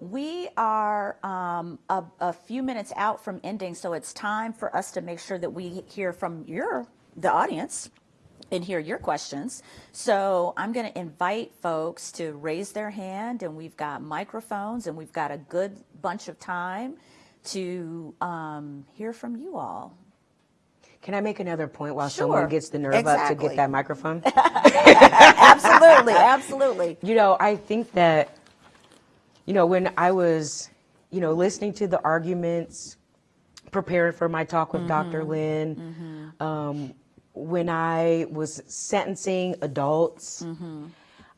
We are um, a, a few minutes out from ending, so it's time for us to make sure that we hear from your the audience and hear your questions. So I'm going to invite folks to raise their hand, and we've got microphones, and we've got a good bunch of time to um, hear from you all. Can I make another point while Sure. someone gets the nerve up to get that microphone? (laughs) absolutely, absolutely. You know, I think that, you know, when I was, you know, listening to the arguments, preparing for my talk with Dr. Mm-hmm. Lin, mm-hmm. um, when I was sentencing adults, mm-hmm.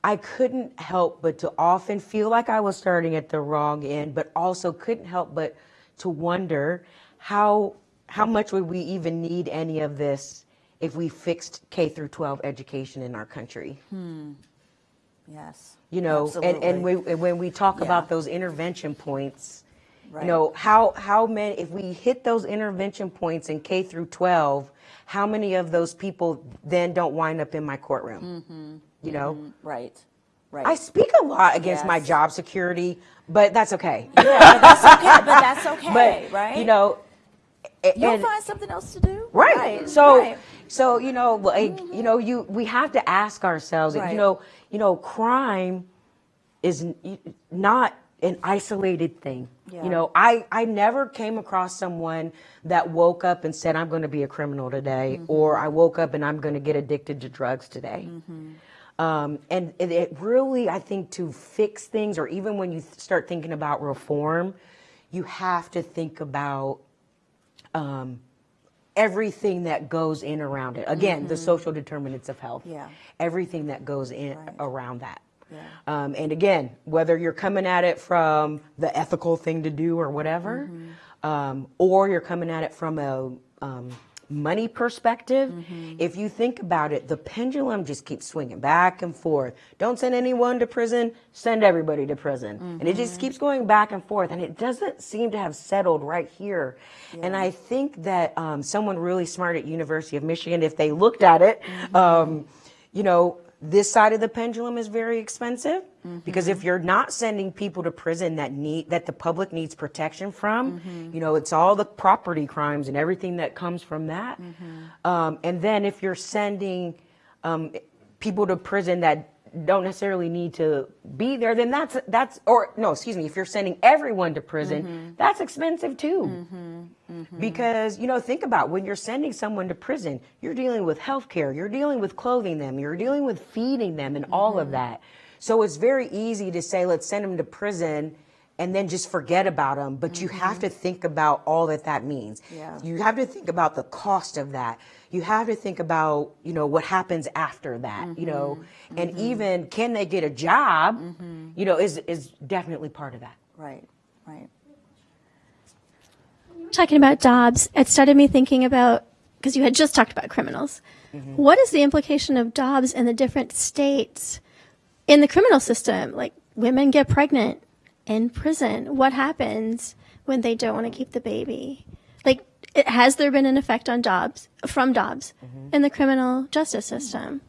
I couldn't help but to often feel like I was starting at the wrong end, but also couldn't help but to wonder how how much would we even need any of this if we fixed K through 12 education in our country? Hmm. Yes. You know and and we, and when we talk Yeah. about those intervention points Right. you know how how many if we hit those intervention points in k through 12 how many of those people then don't wind up in my courtroom mm-hmm. you know mm-hmm. Right. Right. i speak a lot against my job security but that's okay yeah, but that's okay. But (laughs) that's okay, but right? you know you'll and- find something else to do. Right. So, right. So you know, like you know, you we have to ask ourselves. Right. You know, you know, crime is not an isolated thing. Yeah. You know, I I never came across someone that woke up and said I'm going to be a criminal today, Mm-hmm. or I woke up and I'm going to get addicted to drugs today. Um, and it, it really, I think, to fix things, or even when you start thinking about reform, you have to think about um, everything that goes in around it. Again, the social determinants of health. Mm-hmm. Yeah. Everything that goes in Right. around that. Yeah. Um, and again, whether you're coming at it from the ethical thing to do or whatever, Mm-hmm. um, or you're coming at it from a um, money perspective, Mm-hmm. if you think about it, the pendulum just keeps swinging back and forth. Don't send anyone to prison, send everybody to prison. And it Mm-hmm. just keeps going back and forth. And it doesn't seem to have settled right here. And I think that um, someone really smart at University of Michigan, if they looked at it, Mm-hmm. um, you know, this side of the pendulum is very expensive because if you're not sending people to prison that need that the public needs protection from, you know, it's all the property crimes and everything that comes from that. Um, and then if you're sending um, people to prison that don't necessarily need to be there, then that's that's or no, excuse me, if you're sending everyone to prison, that's expensive too. Because, you know, think about when you're sending someone to prison, you're dealing with health care, you're dealing with clothing them, you're dealing with feeding them and all of that. So it's very easy to say, let's send them to prison and then just forget about them. But you have mm-hmm. to think about all that that means. Yeah. You have to think about the cost of that. You have to think about, you know, what happens after that, you know, mm-hmm. and mm-hmm. even can they get a job, you know, is, is definitely part of that. Right. Right. talking about Dobbs, it started me thinking about because you had just talked about criminals. What is the implication of Dobbs in the different states in the criminal system? Like women get pregnant in prison. What happens when they don't want to keep the baby? Like, it, has there been an effect on Dobbs from Dobbs in the criminal justice system?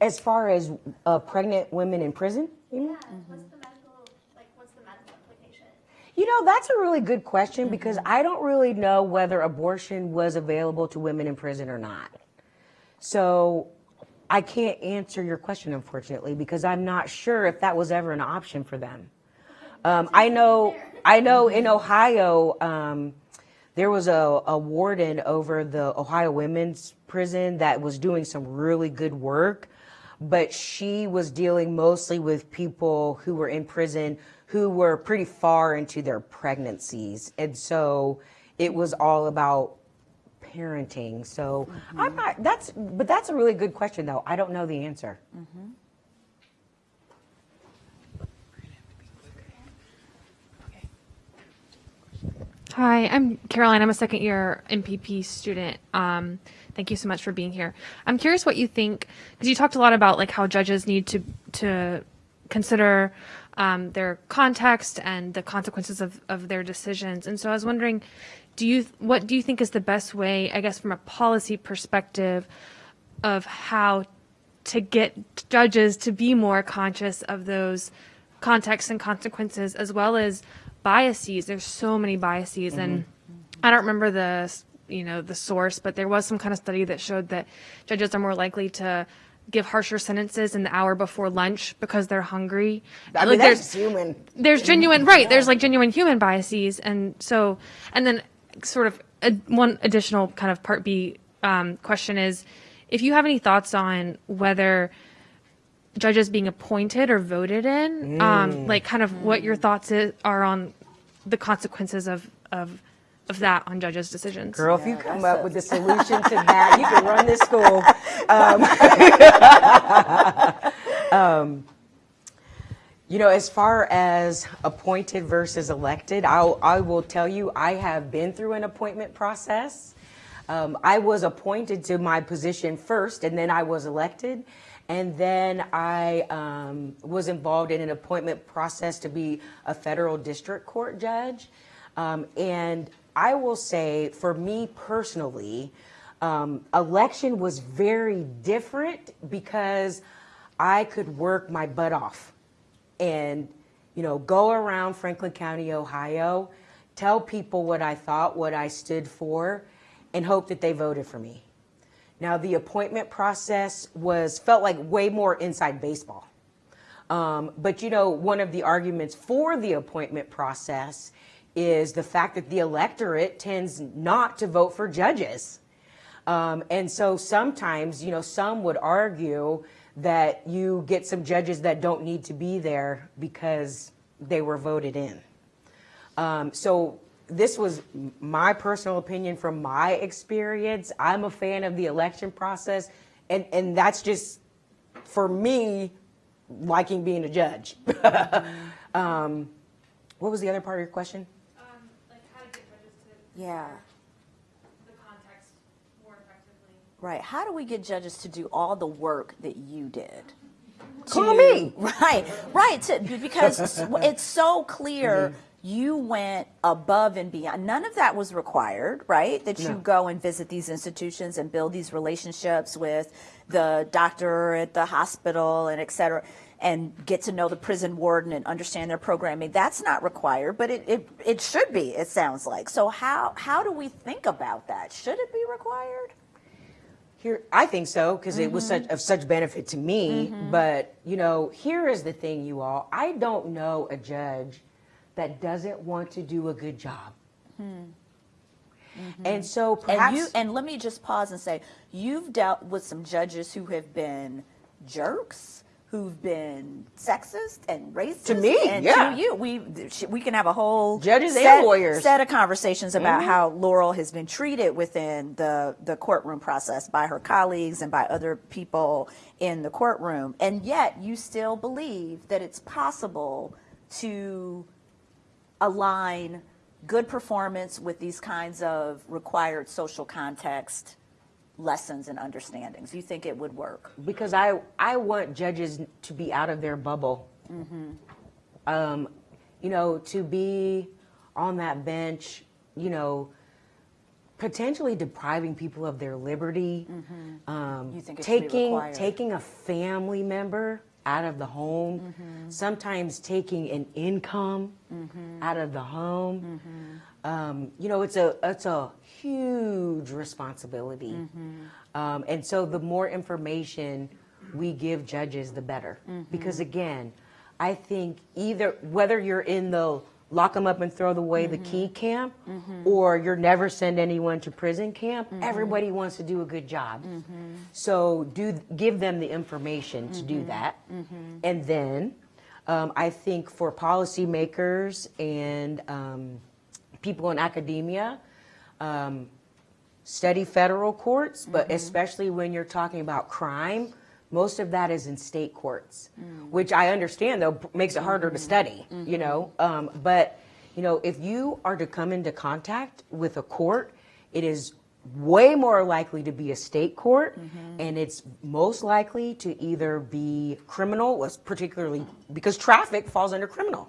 As far as uh, pregnant women in prison, you mean? What's the medical, like, what's the medical implication? You know, that's a really good question because I don't really know whether abortion was available to women in prison or not. So I can't answer your question, unfortunately, because I'm not sure if that was ever an option for them. Um, I know, I know in Ohio, um, there was a, a warden over the Ohio Women's Prison that was doing some really good work, but she was dealing mostly with people who were in prison who were pretty far into their pregnancies. And so it was all about parenting. So I'm not, that's, but that's a really good question though. I don't know the answer. Hi, I'm Caroline. I'm a second year MPP student. Um, thank you so much for being here. I'm curious what you think because you talked a lot about like how judges need to to consider um, their context and the consequences of, of their decisions. And so I was wondering, do you what do you think is the best way, I guess, from a policy perspective, of how to get judges to be more conscious of those contexts and consequences as well as biases there's so many biases and i don't remember the you know the source but there was some kind of study that showed that judges are more likely to give harsher sentences in the hour before lunch because they're hungry. I mean, Like, there's- that's human. there's genuine right there's like genuine human biases. And so and then sort of a, one additional kind of part B um, question is, if you have any thoughts on whether judges being appointed or voted in, um, like kind of what your thoughts is, are on the consequences of of of that on judges' decisions. Girl, if you come up with a solution to that, you can run this school. Um, (laughs) um, you know, as far as appointed versus elected, I'll, I will tell you, I have been through an appointment process. Um, I was appointed to my position first, and then I was elected. And then I um, was involved in an appointment process to be a federal district court judge. Um, and I will say, for me personally, um, election was very different because I could work my butt off and you know go around Franklin County, Ohio, tell people what I thought, what I stood for, and hope that they voted for me. Now the appointment process was felt like way more inside baseball. Um, but you know, one of the arguments for the appointment process is the fact that the electorate tends not to vote for judges. Um, and so sometimes, you know, some would argue that you get some judges that don't need to be there because they were voted in. Um, so this was my personal opinion from my experience. I'm a fan of the election process, and, and that's just for me liking being a judge. (laughs) um, what was the other part of your question? Yeah. the context more effectively. Right. How do we get judges to do all the work that you did? (laughs) Call to- me. (laughs) Right, right. To, because it's so clear mm-hmm. you went above and beyond. None of that was required, right? That you go and visit these institutions and build these relationships with the doctor at the hospital and et cetera, and get to know the prison warden and understand their programming. That's not required, but it, it, it should be, it sounds like. So how, how do we think about that? Should it be required? Here, I think so because it was mm-hmm. such of such benefit to me. Mm-hmm. But you know, here is the thing, you all. I don't know a judge that doesn't want to do a good job. Hmm. And so perhaps And you and let me just pause and say you've dealt with some judges who have been jerks, who've been sexist and racist. To me, and yeah. to you. We we can have a whole Judges and set, lawyers. Mm-hmm. set of conversations about how Laurel has been treated within the the courtroom process by her colleagues and by other people in the courtroom, and yet you still believe that it's possible to align good performance with these kinds of required social context lessons and understandings? You think it would work? because I I want judges to be out of their bubble. Um, you know, to be on that bench, you know, potentially depriving people of their liberty. Um, You think it should be taking taking a family member out of the home, Mm-hmm. sometimes taking an income out of the home. Mm-hmm. Um, you know, it's a it's a huge responsibility, Mm-hmm. um, and so the more information we give judges, the better. Mm-hmm. Because again, I think either whether you're in the lock them up and throw away the key Mm-hmm. camp, or you're never send anyone to prison camp. Mm-hmm. Everybody wants to do a good job, so do give them the information to Mm-hmm. do that, and then um, I think for policymakers and um, people in academia. Um, study federal courts, but especially when you're talking about crime, most of that is in state courts, which I understand though makes it harder to study, you know. Um, but you know, if you are to come into contact with a court, it is way more likely to be a state court, and it's most likely to either be criminal, was particularly because traffic falls under criminal,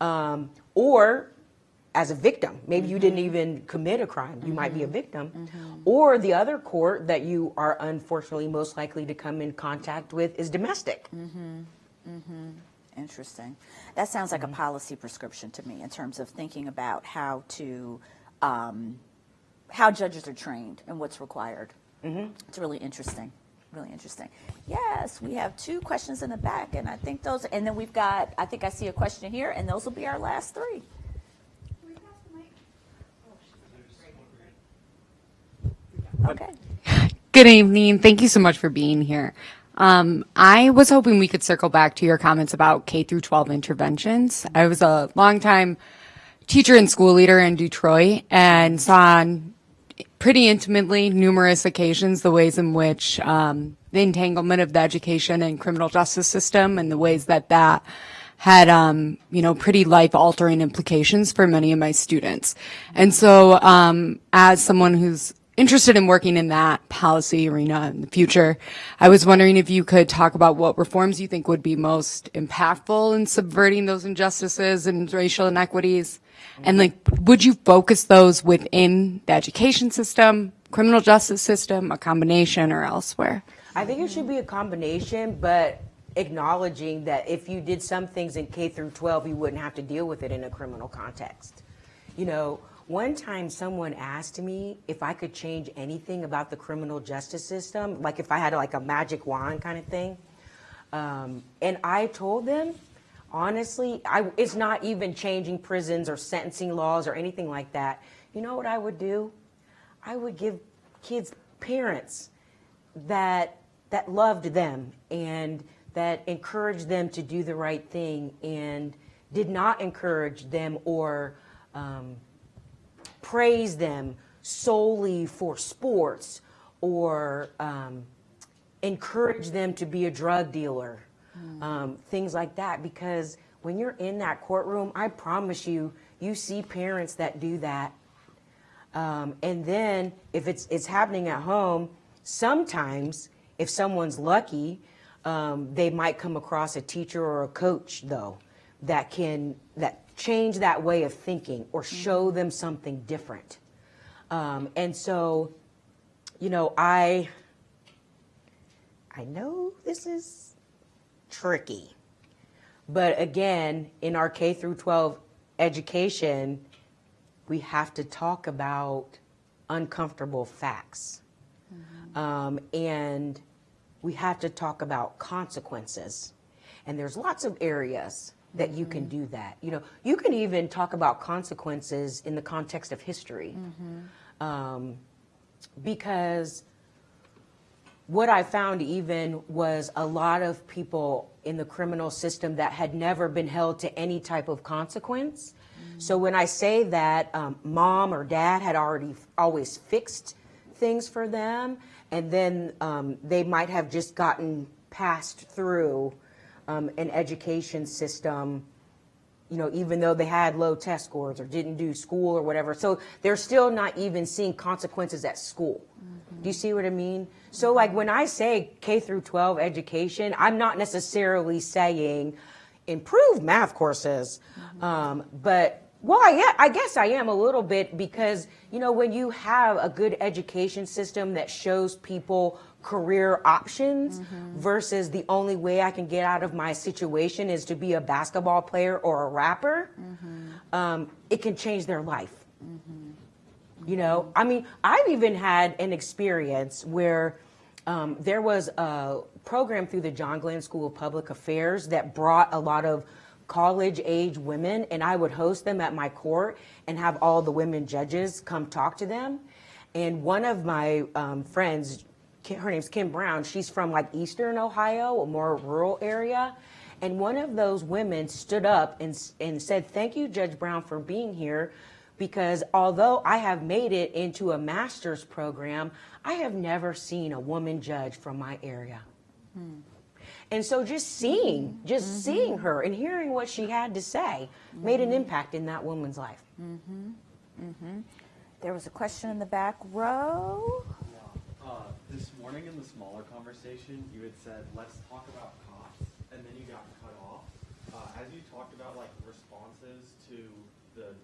um, or as a victim. Maybe you didn't even commit a crime. You might be a victim. Or the other court that you are unfortunately most likely to come in contact with is domestic. Mm-hmm. Mm-hmm. Interesting. That sounds like a policy prescription to me in terms of thinking about how to, um, how judges are trained and what's required. It's really interesting. Really interesting. Yes, we have two questions in the back, and I think those, and then we've got, I think I see a question here, and those will be our last three. Okay. Good evening. Thank you so much for being here. Um, I was hoping we could circle back to your comments about K through 12 interventions. I was a longtime teacher and school leader in Detroit and saw on pretty intimately numerous occasions the ways in which um, the entanglement of the education and criminal justice system and the ways that that had um, you know pretty life altering implications for many of my students and so um, as someone who's interested in working in that policy arena in the future i was wondering if you could talk about what reforms you think would be most impactful in subverting those injustices and racial inequities and like, would you focus those within the education system, criminal justice system, a combination, or elsewhere? I think it should be a combination, but acknowledging that if you did some things in K through 12, you wouldn't have to deal with it in a criminal context. You know, one time someone asked me if I could change anything about the criminal justice system, like if I had like a magic wand kind of thing. Um, and I told them, honestly, I, it's not even changing prisons or sentencing laws or anything like that. You know what I would do? I would give kids parents that that loved them and that encouraged them to do the right thing and did not encourage them or um, praise them solely for sports or um, encourage them to be a drug dealer, um, things like that. Because when you're in that courtroom, I promise you, you see parents that do that. Um, and then if it's it's happening at home, sometimes if someone's lucky, um, they might come across a teacher or a coach though that can that change that way of thinking or show them something different. Um, and so, you know, I I know this is tricky, but again, in our K through 12 education, we have to talk about uncomfortable facts. Um, and we have to talk about consequences. And there's lots of areas that you can do that. You know, you can even talk about consequences in the context of history. Um, because what I found even was a lot of people in the criminal system that had never been held to any type of consequence. So when I say that um, mom or dad had already always fixed things for them, and then um, they might have just gotten passed through um, an education system you know, even though they had low test scores or didn't do school or whatever. So they're still not even seeing consequences at school. Do you see what I mean? So like when I say K through 12 education, I'm not necessarily saying improve math courses, um, but well, I, yeah, I guess I am a little bit because, you know, when you have a good education system that shows people career options versus the only way I can get out of my situation is to be a basketball player or a rapper, um, it can change their life. You know, I mean, I've even had an experience where um, there was a program through the John Glenn School of Public Affairs that brought a lot of college age women, and I would host them at my court and have all the women judges come talk to them. And one of my um, friends, her name's Kim Brown, she's from like Eastern Ohio, a more rural area. And one of those women stood up and, and said, Thank you, Judge Brown, for being here. Because although I have made it into a master's program, I have never seen a woman judge from my area. Hmm. And so just seeing, just mm-hmm. seeing her and hearing what she had to say made an mm-hmm. impact in that woman's life. Mm-hmm. There was a question in the back row. Uh, this morning in the smaller conversation, you had said, let's talk about cops, and then you got cut off. Uh, as you talked about like responses to the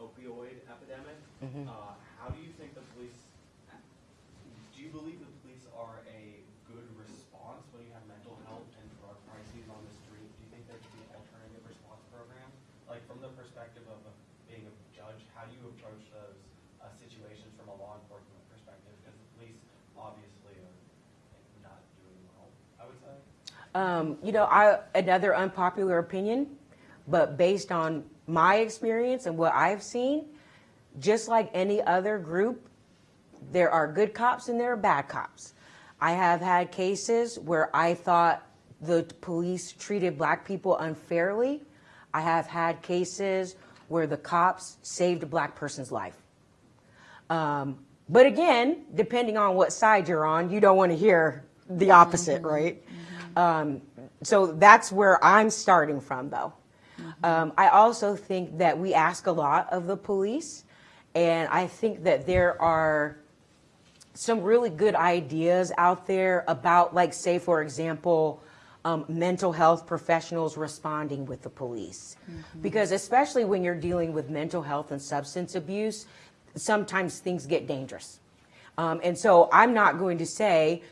opioid epidemic, uh, how do you think the police, do you believe the police are a good response when you have mental health and drug crises on the street? Do you think there could be an alternative response program? Like from the perspective of being a judge, how do you approach those uh, situations from a law enforcement perspective? Because the police obviously are not doing well, I would say. Um, you know, I another unpopular opinion, but based on my experience and what I've seen, just like any other group, there are good cops and there are bad cops. I have had cases where I thought the police treated black people unfairly. I have had cases where the cops saved a black person's life. Um, but again, depending on what side you're on, you don't want to hear the opposite, right? Um, so that's where I'm starting from, though. Um, I also think that we ask a lot of the police, and I think that there are some really good ideas out there about, like, say, for example, um, mental health professionals responding with the police. Because especially when you're dealing with mental health and substance abuse, sometimes things get dangerous. Um, and so I'm not going to say,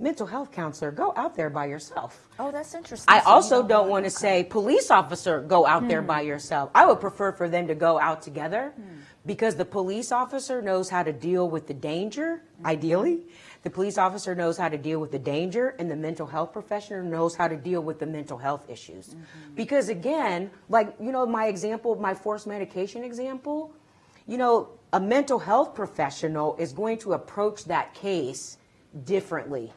mental health counselor, go out there by yourself. Oh, that's interesting. I So also don't don't want- to say, police officer, go out there by hmm. yourself. I would prefer for them to go out together hmm. because the police officer knows how to deal with the danger, mm-hmm. ideally. The police officer knows how to deal with the danger, and the mental health professional knows how to deal with the mental health issues. Mm-hmm. Because again, like, you know, my example, my forced medication example, you know, a mental health professional is going to approach that case differently.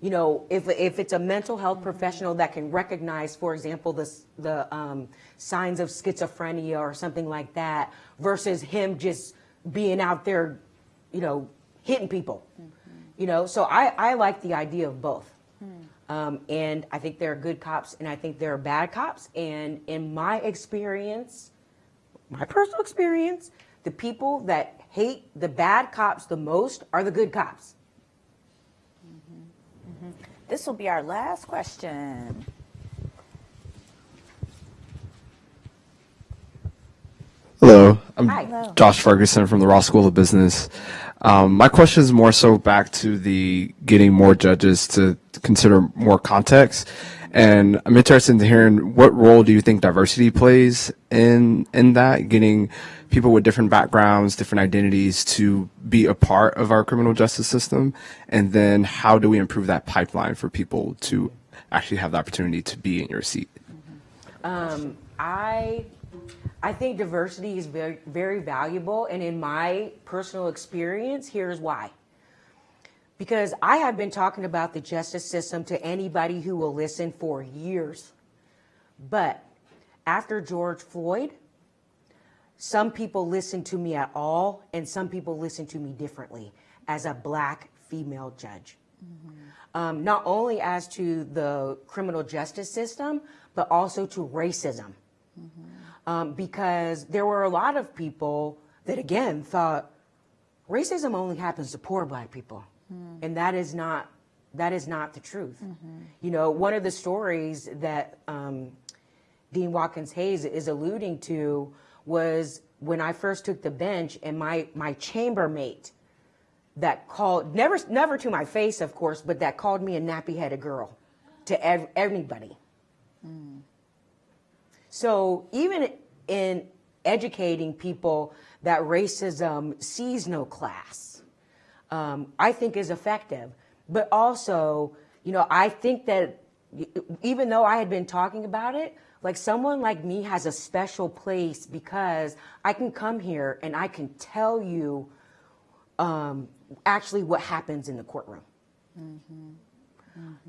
You know, if, if it's a mental health professional that can recognize, for example, the, the um, signs of schizophrenia or something like that, versus him just being out there, you know, hitting people. You know, so I, I like the idea of both. Um, and I think there are good cops and I think there are bad cops. And in my experience, my personal experience, the people that hate the bad cops the most are the good cops. This will be our last question. Hello, I'm Hi. Hello. Josh Ferguson from the Ross School of Business. Um, my question is more so back to the getting more judges to consider more context, and I'm interested in hearing what role do you think diversity plays in in that getting people with different backgrounds, different identities to be a part of our criminal justice system, and then how do we improve that pipeline for people to actually have the opportunity to be in your seat? Um, I I think diversity is very very valuable and in my personal experience here's why. Because I have been talking about the justice system to anybody who will listen for years. But after George Floyd, some people listen to me at all and some people listen to me differently as a black female judge. Um, not only as to the criminal justice system, but also to racism. Um, because there were a lot of people that again thought racism only happens to poor black people. And that is not that is not the truth. You know one of the stories that um, dean watkins hayes is alluding to was when i first took the bench and my my chambermate that called never never to my face of course but that called me a nappy headed girl to ev- everybody so even in educating people that racism sees no class, um, I think is effective. But also, you know, I think that even though I had been talking about it, like someone like me has a special place because I can come here and I can tell you um, actually what happens in the courtroom.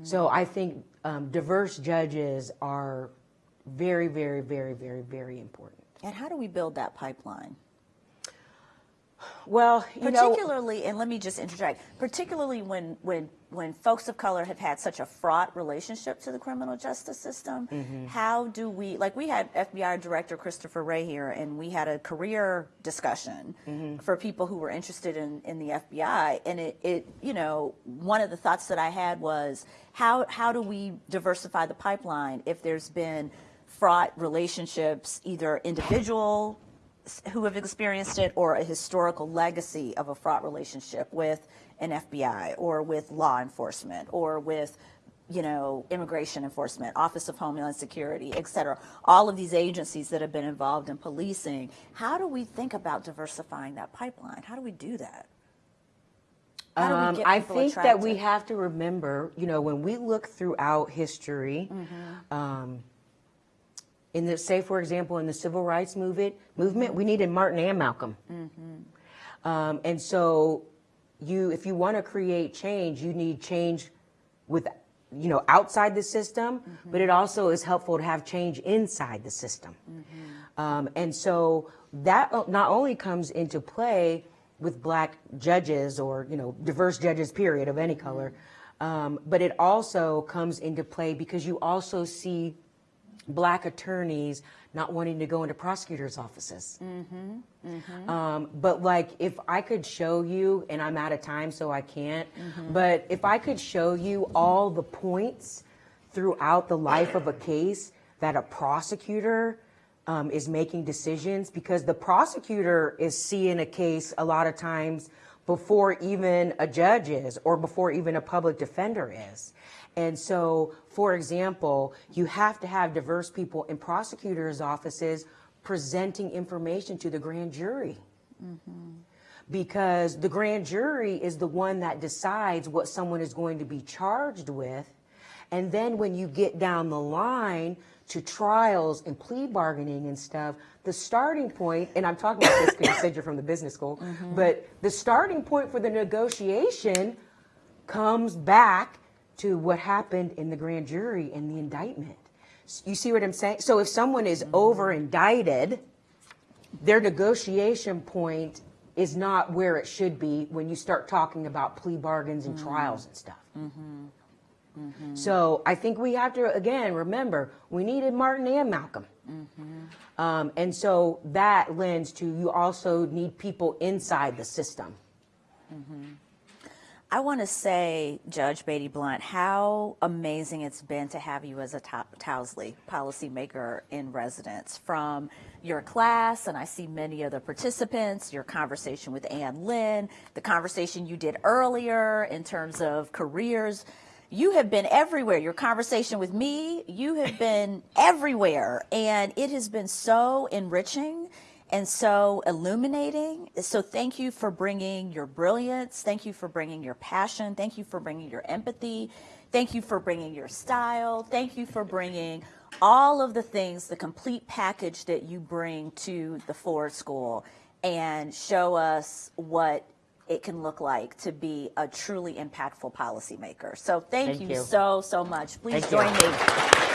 So I think um, diverse judges are very, very, very, very, very important. And how do we build that pipeline? Well, you know, particularly and let me just interject particularly when when when folks of color have had such a fraught relationship to the criminal justice system Mm-hmm. how do we like we had fbi director christopher Wray here and we had a career discussion Mm-hmm. for people who were interested in in the fbi and it it you know one of the thoughts that i had was how how do we diversify the pipeline if there's been fraught relationships either individual who have experienced it or a historical legacy of a fraught relationship with an FBI or with law enforcement or with you know immigration enforcement office of homeland security et cetera. All of these agencies that have been involved in policing how do we think about diversifying that pipeline? How do we do that? How do we um, I think that we have to remember, you know, when we look throughout history, Mm-hmm. um, in the say, for example, in the civil rights movement, movement, we needed Martin and Malcolm, Mm-hmm. um, and so, you if you want to create change, you need change with you know outside the system, but it also is helpful to have change inside the system. Um, and so that not only comes into play with black judges or you know diverse judges period of any color, um, but it also comes into play because you also see black attorneys not wanting to go into prosecutors' offices. Um, but like, if I could show you, and I'm out of time, so I can't. But if I could show you all the points throughout the life of a case that a prosecutor um, is making decisions, because the prosecutor is seeing a case a lot of times before even a judge is, or before even a public defender is. And so, for example, you have to have diverse people in prosecutors' offices presenting information to the grand jury. Mm-hmm. Because the grand jury is the one that decides what someone is going to be charged with. And then when you get down the line to trials and plea bargaining and stuff, the starting point, and I'm talking about this because you said you're from the business school, mm-hmm. but the starting point for the negotiation comes back to what happened in the grand jury and the indictment. You see what I'm saying? So if someone is over indicted, their negotiation point is not where it should be when you start talking about plea bargains and trials and stuff. Mm-hmm. Mm-hmm. So I think we have to again remember we needed Martin and Malcolm, mm-hmm. um, and so that lends to you also need people inside the system. I want to say, Judge Beatty Blunt, how amazing it's been to have you as a Tow- Towsley policymaker in residence from your class, and I see many of the participants, your conversation with Ann Lin, the conversation you did earlier in terms of careers. You have been everywhere. Your conversation with me, you have been (laughs) everywhere, and it has been so enriching and so illuminating. So thank you for bringing your brilliance. Thank you for bringing your passion. Thank you for bringing your empathy. Thank you for bringing your style. Thank you for bringing all of the things, the complete package that you bring to the Ford School and show us what it can look like to be a truly impactful policymaker. So thank, Thank you, you. so, so much. Please Thank you. join me.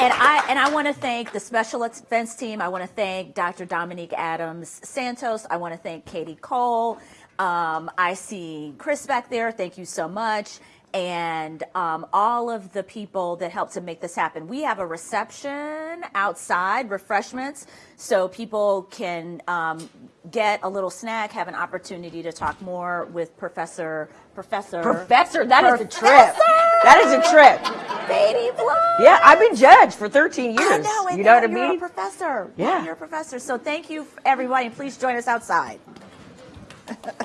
And I and I want to thank the special defense team. I want to thank Dr. Dominique Adams Santos. I want to thank Katie Cole. Um, I see Chris back there. Thank you so much. And um, all of the people that helped to make this happen. We have a reception outside, refreshments, so people can um, get a little snack, have an opportunity to talk more with Professor Professor Professor, that is a trip. That is a trip. Beatty Blunt. Yeah, I've been judged for 13 years. I know, you know what I you're mean? a professor. Yeah. you're a professor. So thank you, everybody, and please join us outside.